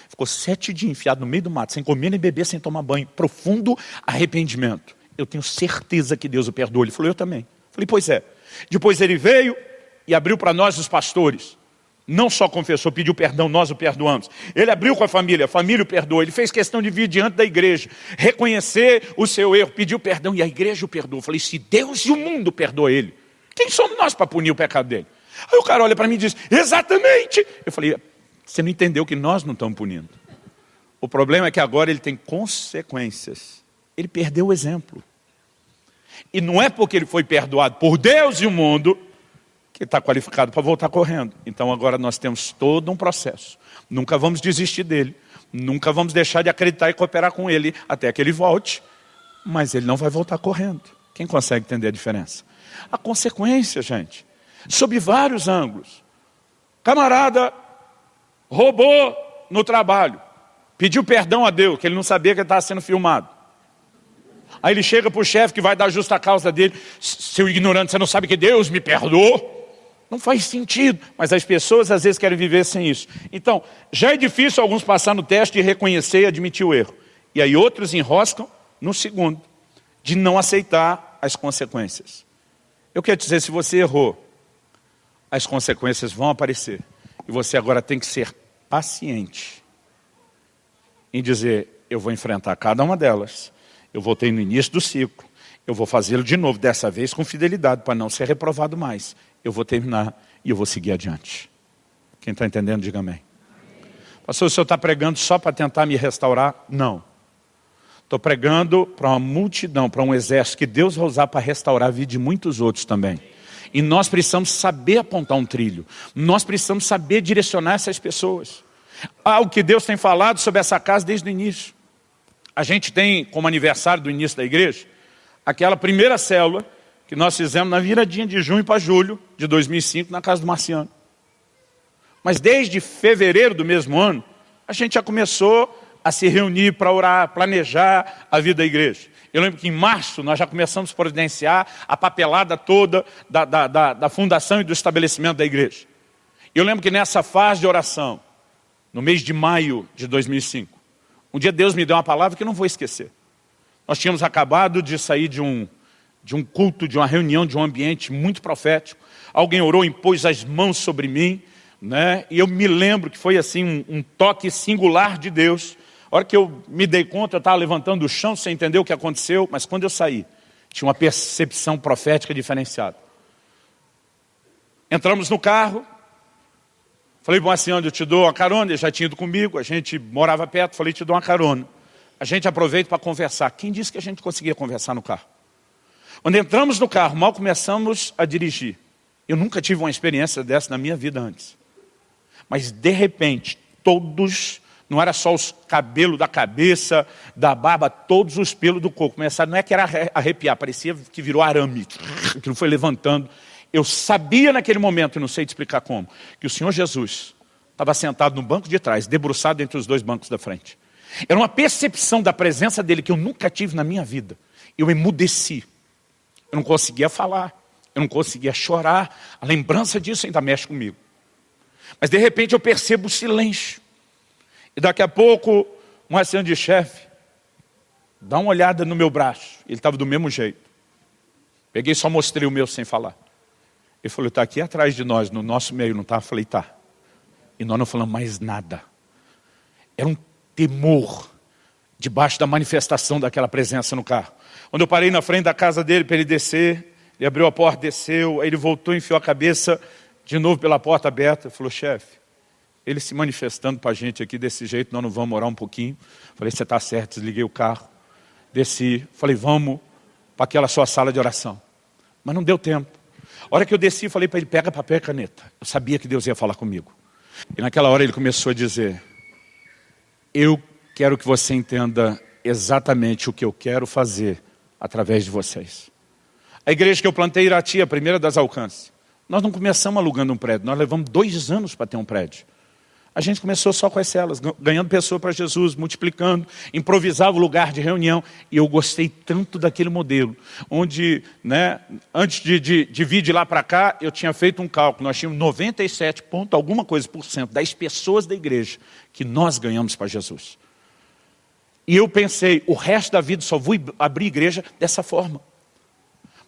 ficou sete dias enfiado no meio do mato, sem comer nem beber, sem tomar banho. Profundo arrependimento. Eu tenho certeza que Deus o perdoou. Ele falou, eu também. Falei, pois é. Depois ele veio e abriu para nós os pastores. Não só confessou, pediu perdão, nós o perdoamos. Ele abriu com a família, a família o perdoou. Ele fez questão de vir diante da igreja, reconhecer o seu erro, pediu perdão e a igreja o perdoou. Falei, se Deus e o mundo perdoam ele, quem somos nós para punir o pecado dele? Aí o cara olha para mim e diz, exatamente. Eu falei, você não entendeu que nós não estamos punindo. O problema é que agora ele tem consequências. Ele perdeu o exemplo. E não é porque ele foi perdoado por Deus e o mundo que está qualificado para voltar correndo. Então agora nós temos todo um processo. Nunca vamos desistir dele. Nunca vamos deixar de acreditar e cooperar com ele até que ele volte. Mas ele não vai voltar correndo. Quem consegue entender a diferença? A consequência, gente, sob vários ângulos. Camarada roubou no trabalho, pediu perdão a Deus, que ele não sabia que estava sendo filmado. Aí ele chega para o chefe que vai dar justa causa dele, seu ignorante, você não sabe que Deus me perdoou? Não faz sentido, mas as pessoas às vezes querem viver sem isso. Então, já é difícil alguns passar no teste e reconhecer e admitir o erro. E aí outros enroscam no segundo, de não aceitar as consequências. Eu quero dizer, se você errou, as consequências vão aparecer. E você agora tem que ser paciente em dizer, eu vou enfrentar cada uma delas. Eu voltei no início do ciclo. Eu vou fazê-lo de novo, dessa vez com fidelidade, para não ser reprovado mais. Eu vou terminar e eu vou seguir adiante. Quem está entendendo, diga amém. Pastor, o senhor está pregando só para tentar me restaurar? Não. Estou pregando para uma multidão, para um exército que Deus vai usar para restaurar a vida de muitos outros também. E nós precisamos saber apontar um trilho. Nós precisamos saber direcionar essas pessoas. Algo que Deus tem falado sobre essa casa desde o início. A gente tem como aniversário do início da igreja, aquela primeira célula que nós fizemos na viradinha de junho para julho de 2005 na casa do Marciano. Mas desde fevereiro do mesmo ano, a gente já começou a se reunir para orar, planejar a vida da igreja. Eu lembro que em março nós já começamos a providenciar a papelada toda da, da, da, da fundação e do estabelecimento da igreja. Eu lembro que nessa fase de oração, no mês de maio de 2005, um dia Deus me deu uma palavra que eu não vou esquecer. Nós tínhamos acabado de sair de um, de um culto, de uma reunião, de um ambiente muito profético. Alguém orou, impôs as mãos sobre mim, né? e eu me lembro que foi assim um, um toque singular de Deus, hora que eu me dei conta, eu estava levantando o chão sem entender o que aconteceu, mas quando eu saí, tinha uma percepção profética diferenciada. Entramos no carro, falei, bom, assim, onde eu te dou uma carona, ele já tinha ido comigo, a gente morava perto, falei, te dou uma carona. A gente aproveita para conversar. Quem disse que a gente conseguia conversar no carro? Quando entramos no carro, mal começamos a dirigir. Eu nunca tive uma experiência dessa na minha vida antes. Mas, de repente, todos não era só os cabelos da cabeça, da barba, todos os pelos do corpo. Começaram, não é que era arrepiar, parecia que virou arame. [LAUGHS] Aquilo foi levantando. Eu sabia naquele momento, e não sei te explicar como, que o Senhor Jesus estava sentado no banco de trás, debruçado entre os dois bancos da frente. Era uma percepção da presença dele que eu nunca tive na minha vida. Eu emudeci. Eu não conseguia falar. Eu não conseguia chorar. A lembrança disso ainda mexe comigo. Mas de repente eu percebo o silêncio. E daqui a pouco, um assistente de chefe, dá uma olhada no meu braço. Ele estava do mesmo jeito. Peguei e só mostrei o meu sem falar. Ele falou, está aqui atrás de nós, no nosso meio, não está? Falei, tá. E nós não falamos mais nada. Era um temor debaixo da manifestação daquela presença no carro. Quando eu parei na frente da casa dele para ele descer, ele abriu a porta, desceu, aí ele voltou, enfiou a cabeça de novo pela porta aberta, falou, chefe, ele se manifestando para a gente aqui desse jeito, nós não vamos orar um pouquinho. Falei, você está certo, desliguei o carro, desci, falei, vamos para aquela sua sala de oração. Mas não deu tempo. A hora que eu desci, falei para ele, pega papel e caneta. Eu sabia que Deus ia falar comigo. E naquela hora ele começou a dizer, eu quero que você entenda exatamente o que eu quero fazer através de vocês. A igreja que eu plantei Irati, a primeira das alcances, nós não começamos alugando um prédio, nós levamos dois anos para ter um prédio. A gente começou só com as celas, ganhando pessoa para Jesus, multiplicando, improvisava o lugar de reunião. E eu gostei tanto daquele modelo, onde, né, antes de, de, de vir de lá para cá, eu tinha feito um cálculo. Nós tínhamos 97 ponto, alguma coisa por cento das pessoas da igreja que nós ganhamos para Jesus. E eu pensei, o resto da vida só vou abrir igreja dessa forma.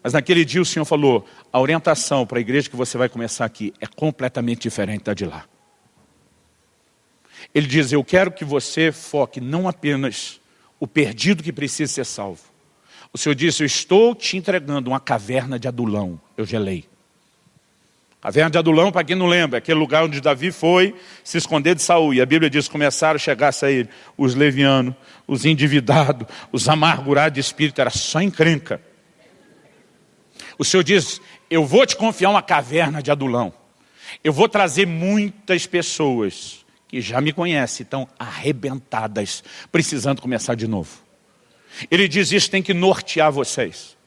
Mas naquele dia o Senhor falou, a orientação para a igreja que você vai começar aqui é completamente diferente da de lá. Ele diz, eu quero que você foque não apenas o perdido que precisa ser salvo. O Senhor disse, eu estou te entregando uma caverna de Adulão. Eu gelei. Caverna de Adulão, para quem não lembra, é aquele lugar onde Davi foi se esconder de Saul. E a Bíblia diz, começaram a chegar a sair os levianos, os endividados, os amargurados de espírito, era só encrenca. O Senhor diz, eu vou te confiar uma caverna de Adulão. Eu vou trazer muitas pessoas que já me conhecem, estão arrebentadas, precisando começar de novo. Ele diz, isso tem que nortear vocês.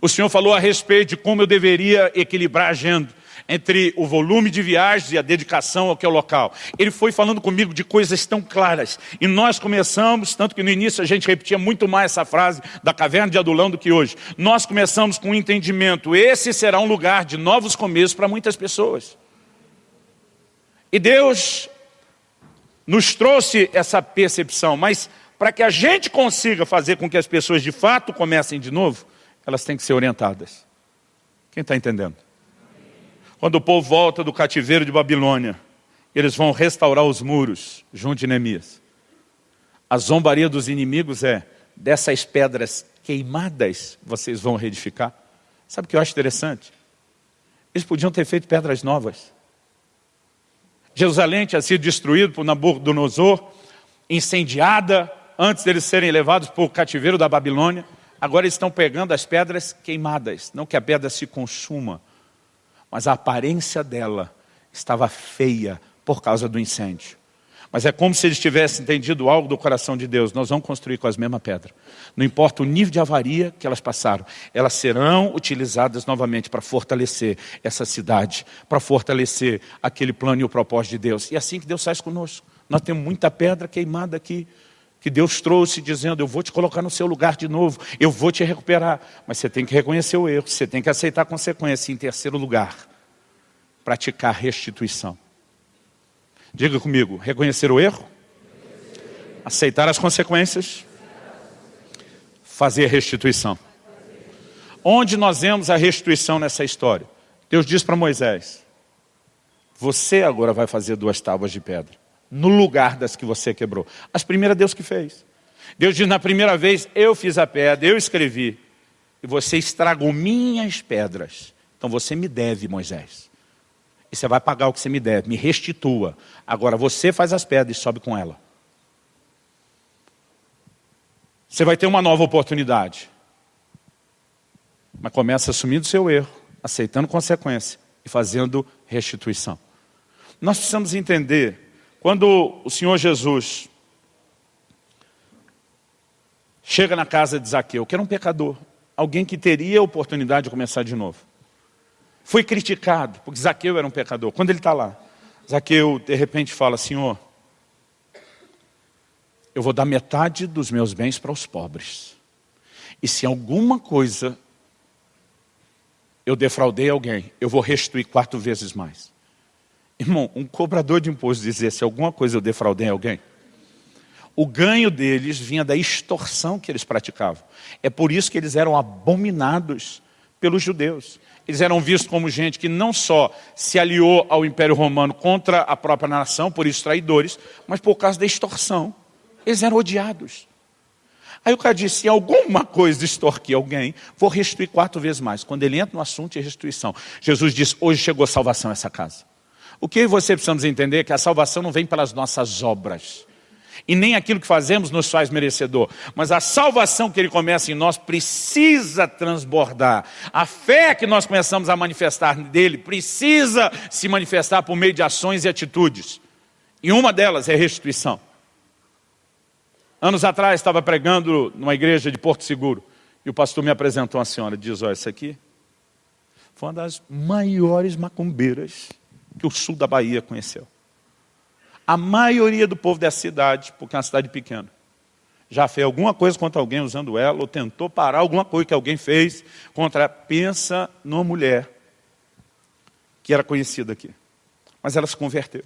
O Senhor falou a respeito de como eu deveria equilibrar a agenda. entre o volume de viagens e a dedicação ao que é o local. Ele foi falando comigo de coisas tão claras. E nós começamos, tanto que no início a gente repetia muito mais essa frase da caverna de Adulão do que hoje. Nós começamos com o um entendimento, esse será um lugar de novos começos para muitas pessoas. E Deus nos trouxe essa percepção, mas para que a gente consiga fazer com que as pessoas de fato comecem de novo, elas têm que ser orientadas. Quem está entendendo? Quando o povo volta do cativeiro de Babilônia, eles vão restaurar os muros junto de Neemias. A zombaria dos inimigos é, dessas pedras queimadas vocês vão reedificar. Sabe o que eu acho interessante? Eles podiam ter feito pedras novas. Jerusalém tinha sido destruído por Nabucodonosor, incendiada, antes deles serem levados para o cativeiro da Babilônia. Agora eles estão pegando as pedras queimadas, não que a pedra se consuma, mas a aparência dela estava feia por causa do incêndio. Mas é como se eles tivessem entendido algo do coração de Deus. Nós vamos construir com as mesmas pedras. Não importa o nível de avaria que elas passaram, elas serão utilizadas novamente para fortalecer essa cidade, para fortalecer aquele plano e o propósito de Deus. E é assim que Deus faz conosco. Nós temos muita pedra queimada aqui, que Deus trouxe dizendo, eu vou te colocar no seu lugar de novo, eu vou te recuperar. Mas você tem que reconhecer o erro, você tem que aceitar a consequência. Em terceiro lugar, praticar restituição. Diga comigo, reconhecer o erro, aceitar as consequências, fazer restituição. Onde nós vemos a restituição nessa história? Deus diz para Moisés, você agora vai fazer duas tábuas de pedra no lugar das que você quebrou. As primeiras Deus que fez. Deus diz, na primeira vez, eu fiz a pedra, eu escrevi, e você estragou minhas pedras. Então você me deve, Moisés. E você vai pagar o que você me deve, me restitua. Agora você faz as pedras e sobe com ela. Você vai ter uma nova oportunidade. Mas começa assumindo o seu erro, aceitando consequência e fazendo restituição. Nós precisamos entender quando o Senhor Jesus chega na casa de Zaqueu, que era um pecador, alguém que teria a oportunidade de começar de novo. Foi criticado, porque Zaqueu era um pecador. Quando ele está lá, Zaqueu de repente fala, Senhor, eu vou dar metade dos meus bens para os pobres. E se alguma coisa eu defraudei alguém, eu vou restituir quatro vezes mais. Irmão, um cobrador de imposto dizer se alguma coisa eu defraudei alguém, o ganho deles vinha da extorsão que eles praticavam. É por isso que eles eram abominados pelos judeus. Eles eram vistos como gente que não só se aliou ao Império Romano contra a própria nação, por isso traidores, mas por causa da extorsão. Eles eram odiados. Aí o cara disse, se alguma coisa extorquir alguém, vou restituir quatro vezes mais. Quando ele entra no assunto de restituição, Jesus diz, hoje chegou salvação a essa casa. O que você precisamos entender é que a salvação não vem pelas nossas obras. E nem aquilo que fazemos nos faz merecedor. Mas a salvação que Ele começa em nós precisa transbordar. A fé que nós começamos a manifestar dele precisa se manifestar por meio de ações e atitudes. E uma delas é restituição. Anos atrás estava pregando numa igreja de Porto Seguro. E o pastor me apresentou uma senhora. Diz, olha, essa aqui foi uma das maiores macumbeiras que o sul da Bahia conheceu. A maioria do povo dessa cidade, porque é uma cidade pequena, já fez alguma coisa contra alguém usando ela, ou tentou parar alguma coisa que alguém fez contra... Pensa numa mulher que era conhecida aqui. Mas ela se converteu.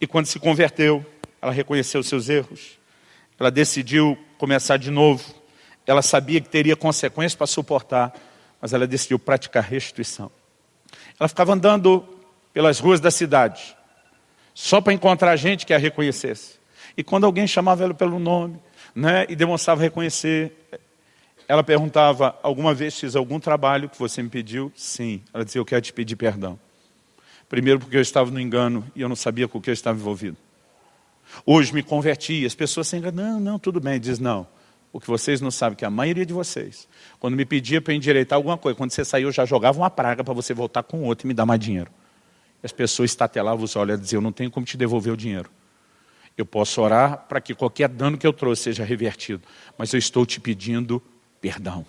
E quando se converteu, ela reconheceu seus erros, ela decidiu começar de novo, ela sabia que teria consequências para suportar, mas ela decidiu praticar restituição. Ela ficava andando pelas ruas da cidade, só para encontrar gente que a reconhecesse. E quando alguém chamava ela pelo nome, né, e demonstrava reconhecer, ela perguntava, alguma vez fiz algum trabalho que você me pediu? Sim. Ela dizia, eu quero te pedir perdão. Primeiro porque eu estava no engano e eu não sabia com o que eu estava envolvido. Hoje me converti, as pessoas sempre, não, não, tudo bem. Diz, não, o que vocês não sabem, que a maioria de vocês, quando me pedia para endireitar alguma coisa, quando você saiu, eu já jogava uma praga para você voltar com outro e me dar mais dinheiro as pessoas estatelavam os olhos e diziam, eu não tenho como te devolver o dinheiro. Eu posso orar para que qualquer dano que eu trouxe seja revertido, mas eu estou te pedindo perdão.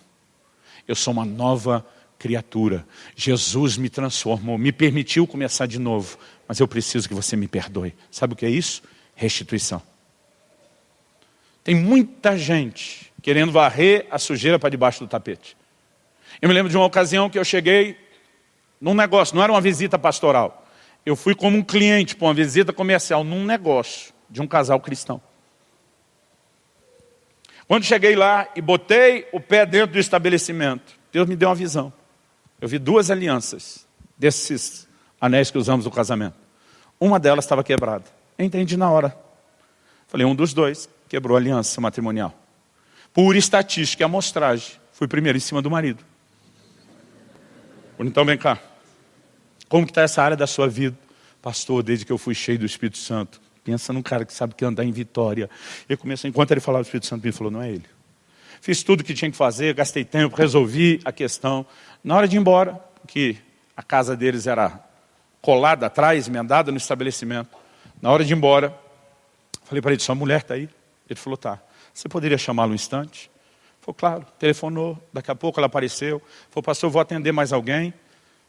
Eu sou uma nova criatura. Jesus me transformou, me permitiu começar de novo, mas eu preciso que você me perdoe. Sabe o que é isso? Restituição. Tem muita gente querendo varrer a sujeira para debaixo do tapete. Eu me lembro de uma ocasião que eu cheguei num negócio, não era uma visita pastoral. Eu fui como um cliente para uma visita comercial num negócio de um casal cristão. Quando cheguei lá e botei o pé dentro do estabelecimento, Deus me deu uma visão. Eu vi duas alianças desses anéis que usamos no casamento. Uma delas estava quebrada. Eu entendi na hora. Falei, um dos dois quebrou a aliança matrimonial. Por estatística e amostragem, fui primeiro em cima do marido. Então vem cá. Como que está essa área da sua vida? Pastor, desde que eu fui cheio do Espírito Santo. Pensa num cara que sabe que andar em vitória. Ele começou, enquanto ele falava do Espírito Santo, ele falou, não é ele. Fiz tudo o que tinha que fazer, gastei tempo, resolvi a questão. Na hora de ir embora, porque a casa deles era colada atrás, emendada no estabelecimento. Na hora de ir embora, falei para ele, sua mulher está aí? Ele falou, tá. Você poderia chamá-lo um instante? Falou, claro. Telefonou, daqui a pouco ela apareceu. Falou, pastor, vou atender mais alguém.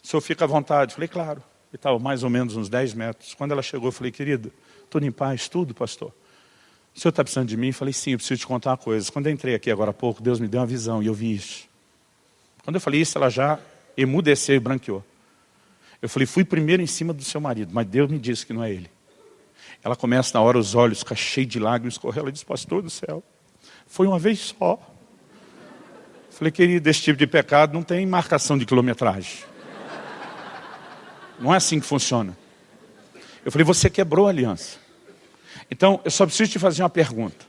O senhor fica à vontade. Falei, claro. E estava mais ou menos uns 10 metros. Quando ela chegou, eu falei, querida, tudo em paz, tudo, pastor. O senhor está precisando de mim? Eu falei, sim, eu preciso te contar uma coisa. Quando eu entrei aqui agora há pouco, Deus me deu uma visão e eu vi isso. Quando eu falei isso, ela já emudeceu e branqueou. Eu falei, fui primeiro em cima do seu marido, mas Deus me disse que não é ele. Ela começa na hora, os olhos ficam cheios de lágrimas, correu. Ela diz, pastor do céu, foi uma vez só. Falei, querido, esse tipo de pecado não tem marcação de quilometragem. Não é assim que funciona. Eu falei, você quebrou a aliança. Então, eu só preciso te fazer uma pergunta.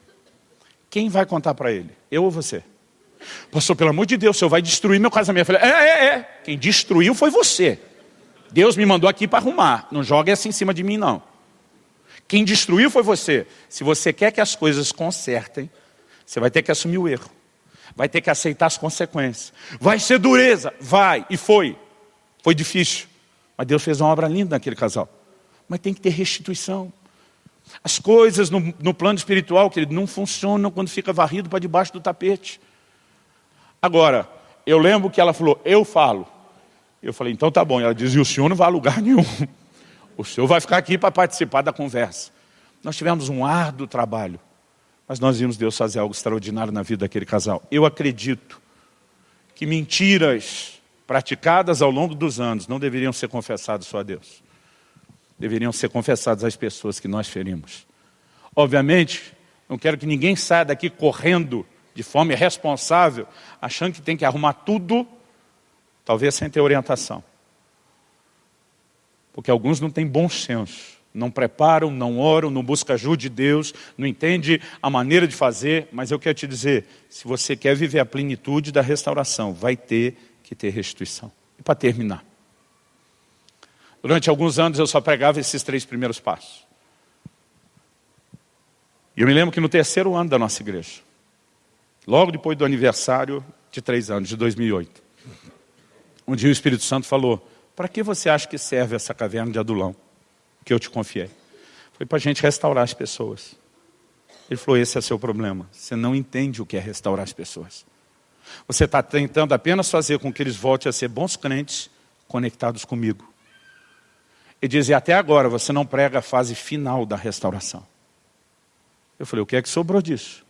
Quem vai contar para ele? Eu ou você? Pastor, pelo amor de Deus, o senhor vai destruir meu casamento. Eu falei, é, é, é. Quem destruiu foi você. Deus me mandou aqui para arrumar. Não joga essa em cima de mim, não. Quem destruiu foi você. Se você quer que as coisas consertem, você vai ter que assumir o erro vai ter que aceitar as consequências. Vai ser dureza, vai, e foi. Foi difícil, mas Deus fez uma obra linda naquele casal. Mas tem que ter restituição. As coisas no, no plano espiritual, querido, não funcionam quando fica varrido para debaixo do tapete. Agora, eu lembro que ela falou, eu falo. Eu falei, então tá bom. Ela diz, e o senhor não vai a lugar [LAUGHS] nenhum. O senhor vai ficar aqui para participar da conversa. Nós tivemos um árduo trabalho. Mas nós vimos Deus fazer algo extraordinário na vida daquele casal. Eu acredito que mentiras praticadas ao longo dos anos não deveriam ser confessadas só a Deus. Deveriam ser confessadas às pessoas que nós ferimos. Obviamente, não quero que ninguém saia daqui correndo de forma irresponsável, achando que tem que arrumar tudo, talvez sem ter orientação. Porque alguns não têm bom senso não preparam, não oram, não buscam ajuda de Deus, não entende a maneira de fazer, mas eu quero te dizer, se você quer viver a plenitude da restauração, vai ter que ter restituição. E para terminar, durante alguns anos eu só pregava esses três primeiros passos. E eu me lembro que no terceiro ano da nossa igreja, logo depois do aniversário de três anos, de 2008, um dia o Espírito Santo falou, para que você acha que serve essa caverna de adulão? que eu te confiei. Foi para a gente restaurar as pessoas. Ele falou, esse é seu problema. Você não entende o que é restaurar as pessoas. Você está tentando apenas fazer com que eles voltem a ser bons crentes, conectados comigo. Ele dizia, até agora você não prega a fase final da restauração. Eu falei, o que é que sobrou disso?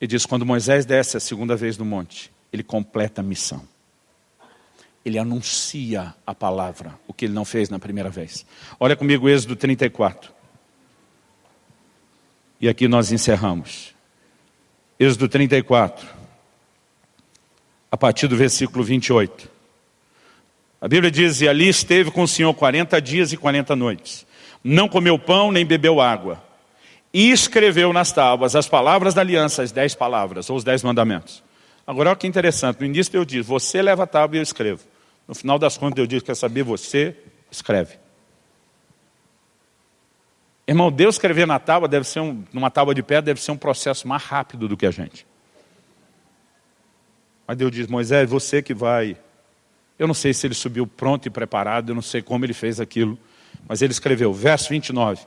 Ele diz, quando Moisés desce a segunda vez no monte, ele completa a missão ele anuncia a palavra, o que ele não fez na primeira vez. Olha comigo Êxodo 34. E aqui nós encerramos. Êxodo 34, a partir do versículo 28. A Bíblia diz, e ali esteve com o Senhor 40 dias e 40 noites. Não comeu pão, nem bebeu água. E escreveu nas tábuas as palavras da aliança, as dez palavras, ou os dez mandamentos. Agora olha que interessante, no início eu disse, você leva a tábua e eu escrevo. No final das contas eu disse, quer saber, você escreve. Irmão, Deus escrever na tábua, deve ser um, numa tábua de pedra, deve ser um processo mais rápido do que a gente. Mas Deus diz, Moisés, você que vai... Eu não sei se ele subiu pronto e preparado, eu não sei como ele fez aquilo, mas ele escreveu, verso 29,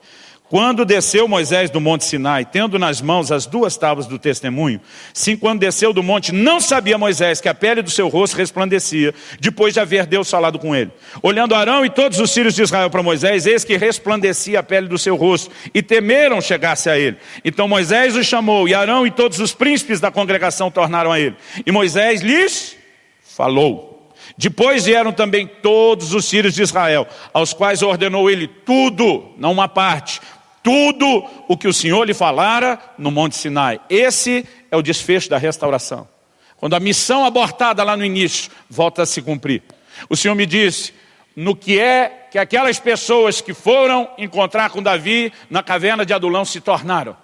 Quando desceu Moisés do monte Sinai, tendo nas mãos as duas tábuas do testemunho, sim, quando desceu do monte, não sabia Moisés que a pele do seu rosto resplandecia, depois de haver Deus falado com ele. Olhando Arão e todos os filhos de Israel para Moisés, eis que resplandecia a pele do seu rosto, e temeram chegar-se a ele. Então Moisés o chamou, e Arão e todos os príncipes da congregação tornaram a ele. E Moisés lhes falou. Depois vieram também todos os filhos de Israel, aos quais ordenou ele tudo, não uma parte, tudo o que o Senhor lhe falara no Monte Sinai. Esse é o desfecho da restauração. Quando a missão abortada lá no início volta a se cumprir. O Senhor me disse, no que é que aquelas pessoas que foram encontrar com Davi na caverna de Adulão se tornaram.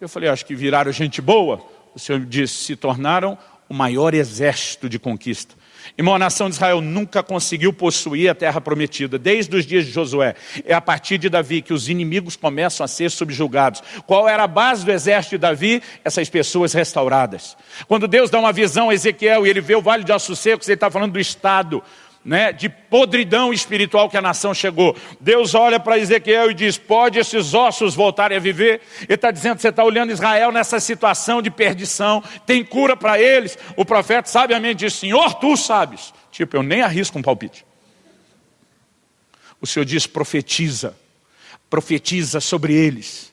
Eu falei, acho que viraram gente boa. O Senhor me disse, se tornaram o maior exército de conquista. Irmão, a nação de Israel nunca conseguiu possuir a terra prometida, desde os dias de Josué. É a partir de Davi que os inimigos começam a ser subjugados. Qual era a base do exército de Davi? Essas pessoas restauradas. Quando Deus dá uma visão a Ezequiel e ele vê o vale de ossos secos, ele está falando do Estado né, de podridão espiritual que a nação chegou. Deus olha para Ezequiel e diz, pode esses ossos voltarem a viver? Ele está dizendo, você está olhando Israel nessa situação de perdição, tem cura para eles? O profeta sabiamente diz, Senhor, tu sabes. Tipo, eu nem arrisco um palpite. O Senhor diz, profetiza, profetiza sobre eles.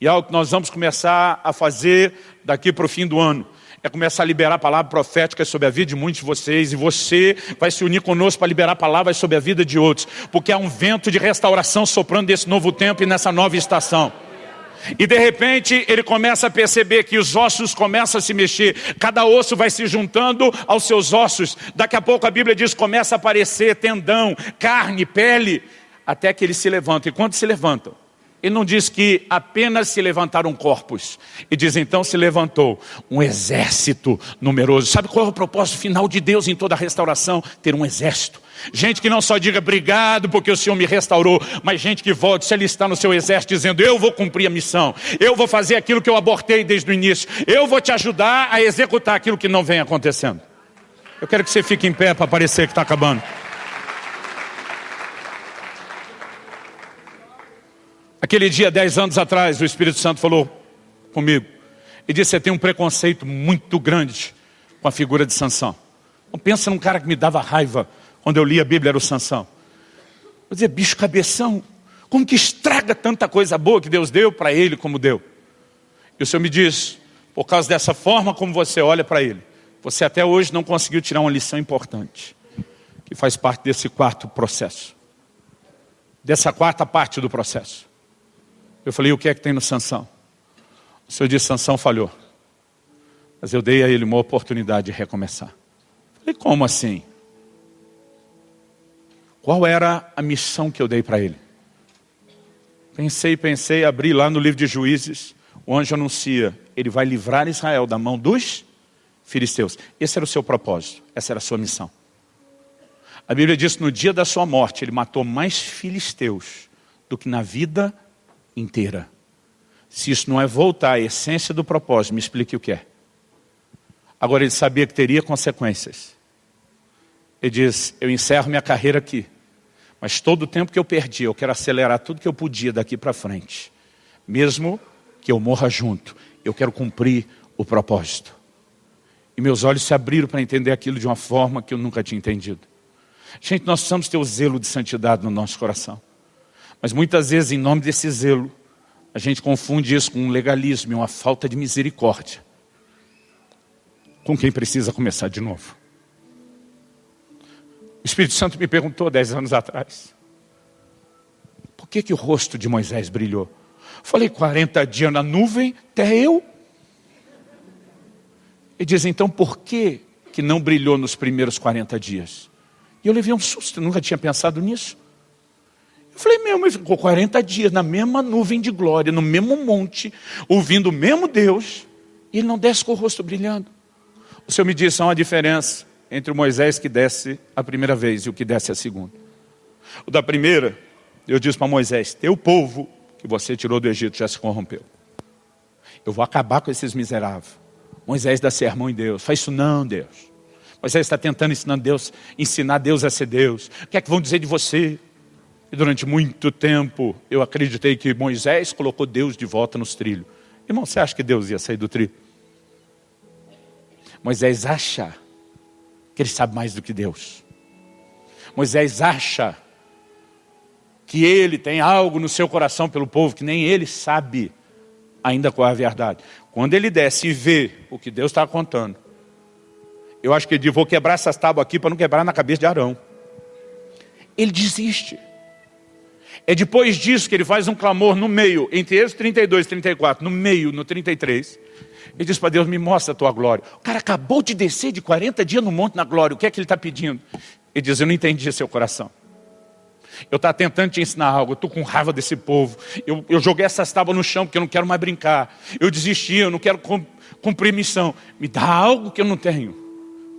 E é algo que nós vamos começar a fazer daqui para o fim do ano é começar a liberar palavras proféticas sobre a vida de muitos de vocês, e você vai se unir conosco para liberar palavras sobre a vida de outros, porque há um vento de restauração soprando desse novo tempo e nessa nova estação. E de repente ele começa a perceber que os ossos começam a se mexer, cada osso vai se juntando aos seus ossos. Daqui a pouco a Bíblia diz, começa a aparecer tendão, carne, pele, até que eles se levantam. E quando se levantam, ele não diz que apenas se levantaram corpos. E diz então se levantou um exército numeroso. Sabe qual é o propósito final de Deus em toda a restauração? Ter um exército. Gente que não só diga obrigado porque o Senhor me restaurou, mas gente que volte se alistar no seu exército dizendo eu vou cumprir a missão, eu vou fazer aquilo que eu abortei desde o início, eu vou te ajudar a executar aquilo que não vem acontecendo. Eu quero que você fique em pé para parecer que está acabando. Aquele dia, dez anos atrás, o Espírito Santo falou comigo e disse, você tem um preconceito muito grande com a figura de Sansão. Não pensa num cara que me dava raiva quando eu li a Bíblia, era o Sansão. Eu dizia, bicho cabeção, como que estraga tanta coisa boa que Deus deu para ele como deu? E o Senhor me diz, por causa dessa forma como você olha para ele, você até hoje não conseguiu tirar uma lição importante, que faz parte desse quarto processo, dessa quarta parte do processo. Eu falei, o que é que tem no Sansão? O Senhor disse, Sansão falhou. Mas eu dei a ele uma oportunidade de recomeçar. Eu falei, como assim? Qual era a missão que eu dei para ele? Pensei, pensei, abri lá no livro de Juízes, o anjo anuncia, ele vai livrar Israel da mão dos filisteus. Esse era o seu propósito, essa era a sua missão. A Bíblia diz que no dia da sua morte, ele matou mais filisteus do que na vida inteira. Se isso não é voltar à essência do propósito, me explique o que é. Agora ele sabia que teria consequências. Ele diz, eu encerro minha carreira aqui. Mas todo o tempo que eu perdi, eu quero acelerar tudo que eu podia daqui para frente. Mesmo que eu morra junto, eu quero cumprir o propósito. E meus olhos se abriram para entender aquilo de uma forma que eu nunca tinha entendido. Gente, nós precisamos ter o zelo de santidade no nosso coração. Mas muitas vezes, em nome desse zelo, a gente confunde isso com um legalismo e uma falta de misericórdia. Com quem precisa começar de novo. O Espírito Santo me perguntou dez anos atrás. Por que, que o rosto de Moisés brilhou? Falei, 40 dias na nuvem, até eu. Ele diz, então por que, que não brilhou nos primeiros 40 dias? E eu levei um susto, nunca tinha pensado nisso. Eu falei, meu, mas ficou 40 dias na mesma nuvem de glória, no mesmo monte, ouvindo o mesmo Deus, e ele não desce com o rosto brilhando. O Senhor me disse, há uma diferença entre o Moisés que desce a primeira vez e o que desce a segunda. O da primeira, eu disse para Moisés, teu povo que você tirou do Egito já se corrompeu. Eu vou acabar com esses miseráveis. Moisés dá sermão em Deus. Faz isso não, Deus. Moisés está tentando ensinar Deus, ensinar Deus a ser Deus. O que é que vão dizer de você? E durante muito tempo eu acreditei que Moisés colocou Deus de volta nos trilhos. Irmão, você acha que Deus ia sair do trilho? Moisés acha que ele sabe mais do que Deus. Moisés acha que ele tem algo no seu coração pelo povo que nem ele sabe ainda qual é a verdade. Quando ele desce e vê o que Deus está contando, eu acho que ele diz, vou quebrar essas tábuas aqui para não quebrar na cabeça de Arão. Ele desiste. É depois disso que ele faz um clamor no meio, entre eles 32 e 34, no meio, no 33. Ele diz para Deus, me mostra a tua glória. O cara acabou de descer de 40 dias no monte na glória, o que é que ele está pedindo? Ele diz, eu não entendi seu coração. Eu estava tentando te ensinar algo, eu estou com raiva desse povo. Eu, eu joguei essas tábuas no chão porque eu não quero mais brincar. Eu desisti, eu não quero cumprir missão. Me dá algo que eu não tenho.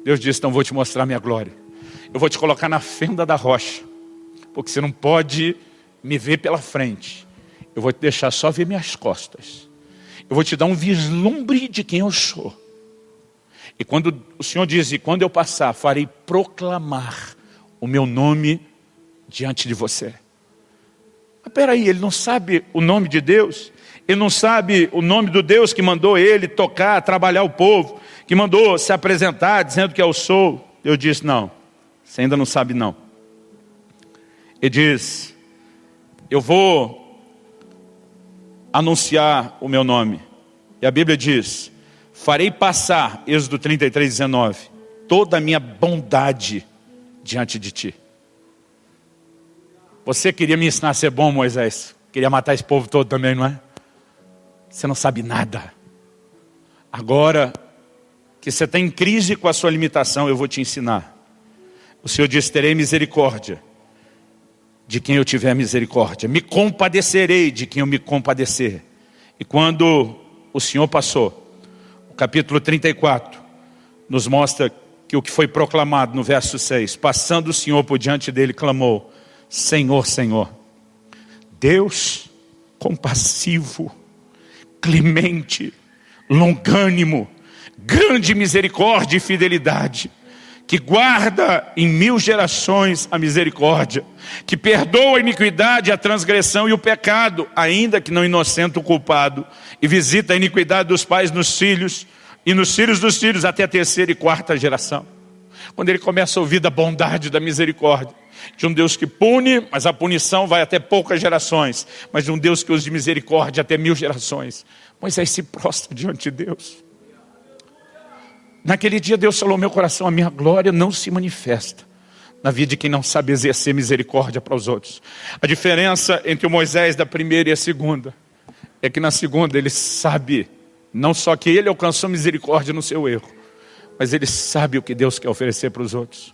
Deus disse, então vou te mostrar minha glória. Eu vou te colocar na fenda da rocha. Porque você não pode me ver pela frente. Eu vou te deixar só ver minhas costas. Eu vou te dar um vislumbre de quem eu sou. E quando o Senhor diz, e quando eu passar, farei proclamar o meu nome diante de você. Mas peraí, ele não sabe o nome de Deus? Ele não sabe o nome do Deus que mandou ele tocar, trabalhar o povo, que mandou se apresentar dizendo que eu sou? Eu disse, não, você ainda não sabe não. Ele diz, eu vou anunciar o meu nome. E a Bíblia diz, farei passar, Êxodo 33, 19, toda a minha bondade diante de ti. Você queria me ensinar a ser bom, Moisés? Queria matar esse povo todo também, não é? Você não sabe nada. Agora que você está em crise com a sua limitação, eu vou te ensinar. O Senhor diz, terei misericórdia de quem eu tiver misericórdia. Me compadecerei de quem eu me compadecer. E quando o Senhor passou, o capítulo 34 nos mostra que o que foi proclamado no verso 6, passando o Senhor por diante dele, clamou, Senhor, Senhor, Deus compassivo, clemente, longânimo, grande misericórdia e fidelidade, que guarda em mil gerações a misericórdia, que perdoa a iniquidade, a transgressão e o pecado, ainda que não inocente o culpado, e visita a iniquidade dos pais nos filhos, e nos filhos dos filhos até a terceira e quarta geração. Quando ele começa a ouvir da bondade, da misericórdia, de um Deus que pune, mas a punição vai até poucas gerações, mas de um Deus que usa de misericórdia até mil gerações. Moisés se prostra diante de Deus. Naquele dia Deus falou, meu coração, a minha glória não se manifesta na vida de quem não sabe exercer misericórdia para os outros. A diferença entre o Moisés da primeira e a segunda é que na segunda ele sabe não só que ele alcançou misericórdia no seu erro, mas ele sabe o que Deus quer oferecer para os outros.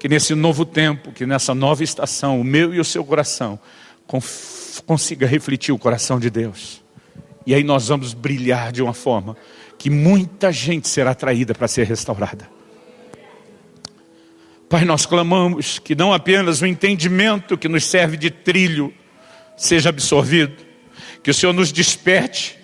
Que nesse novo tempo, que nessa nova estação, o meu e o seu coração consiga refletir o coração de Deus. E aí nós vamos brilhar de uma forma que muita gente será atraída para ser restaurada. Pai, nós clamamos que não apenas o entendimento que nos serve de trilho seja absorvido, que o Senhor nos desperte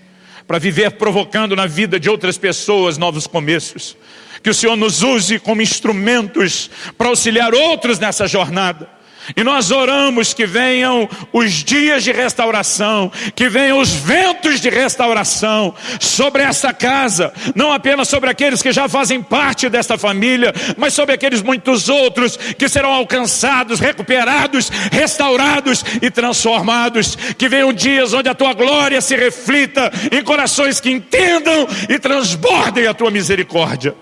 para viver provocando na vida de outras pessoas novos começos, que o Senhor nos use como instrumentos para auxiliar outros nessa jornada, e nós oramos que venham os dias de restauração, que venham os ventos de restauração sobre essa casa, não apenas sobre aqueles que já fazem parte desta família, mas sobre aqueles muitos outros que serão alcançados, recuperados, restaurados e transformados. Que venham dias onde a tua glória se reflita em corações que entendam e transbordem a tua misericórdia.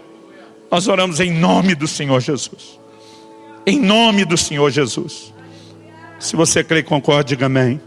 Nós oramos em nome do Senhor Jesus. Em nome do Senhor Jesus. Se você crê e concorda, diga amém.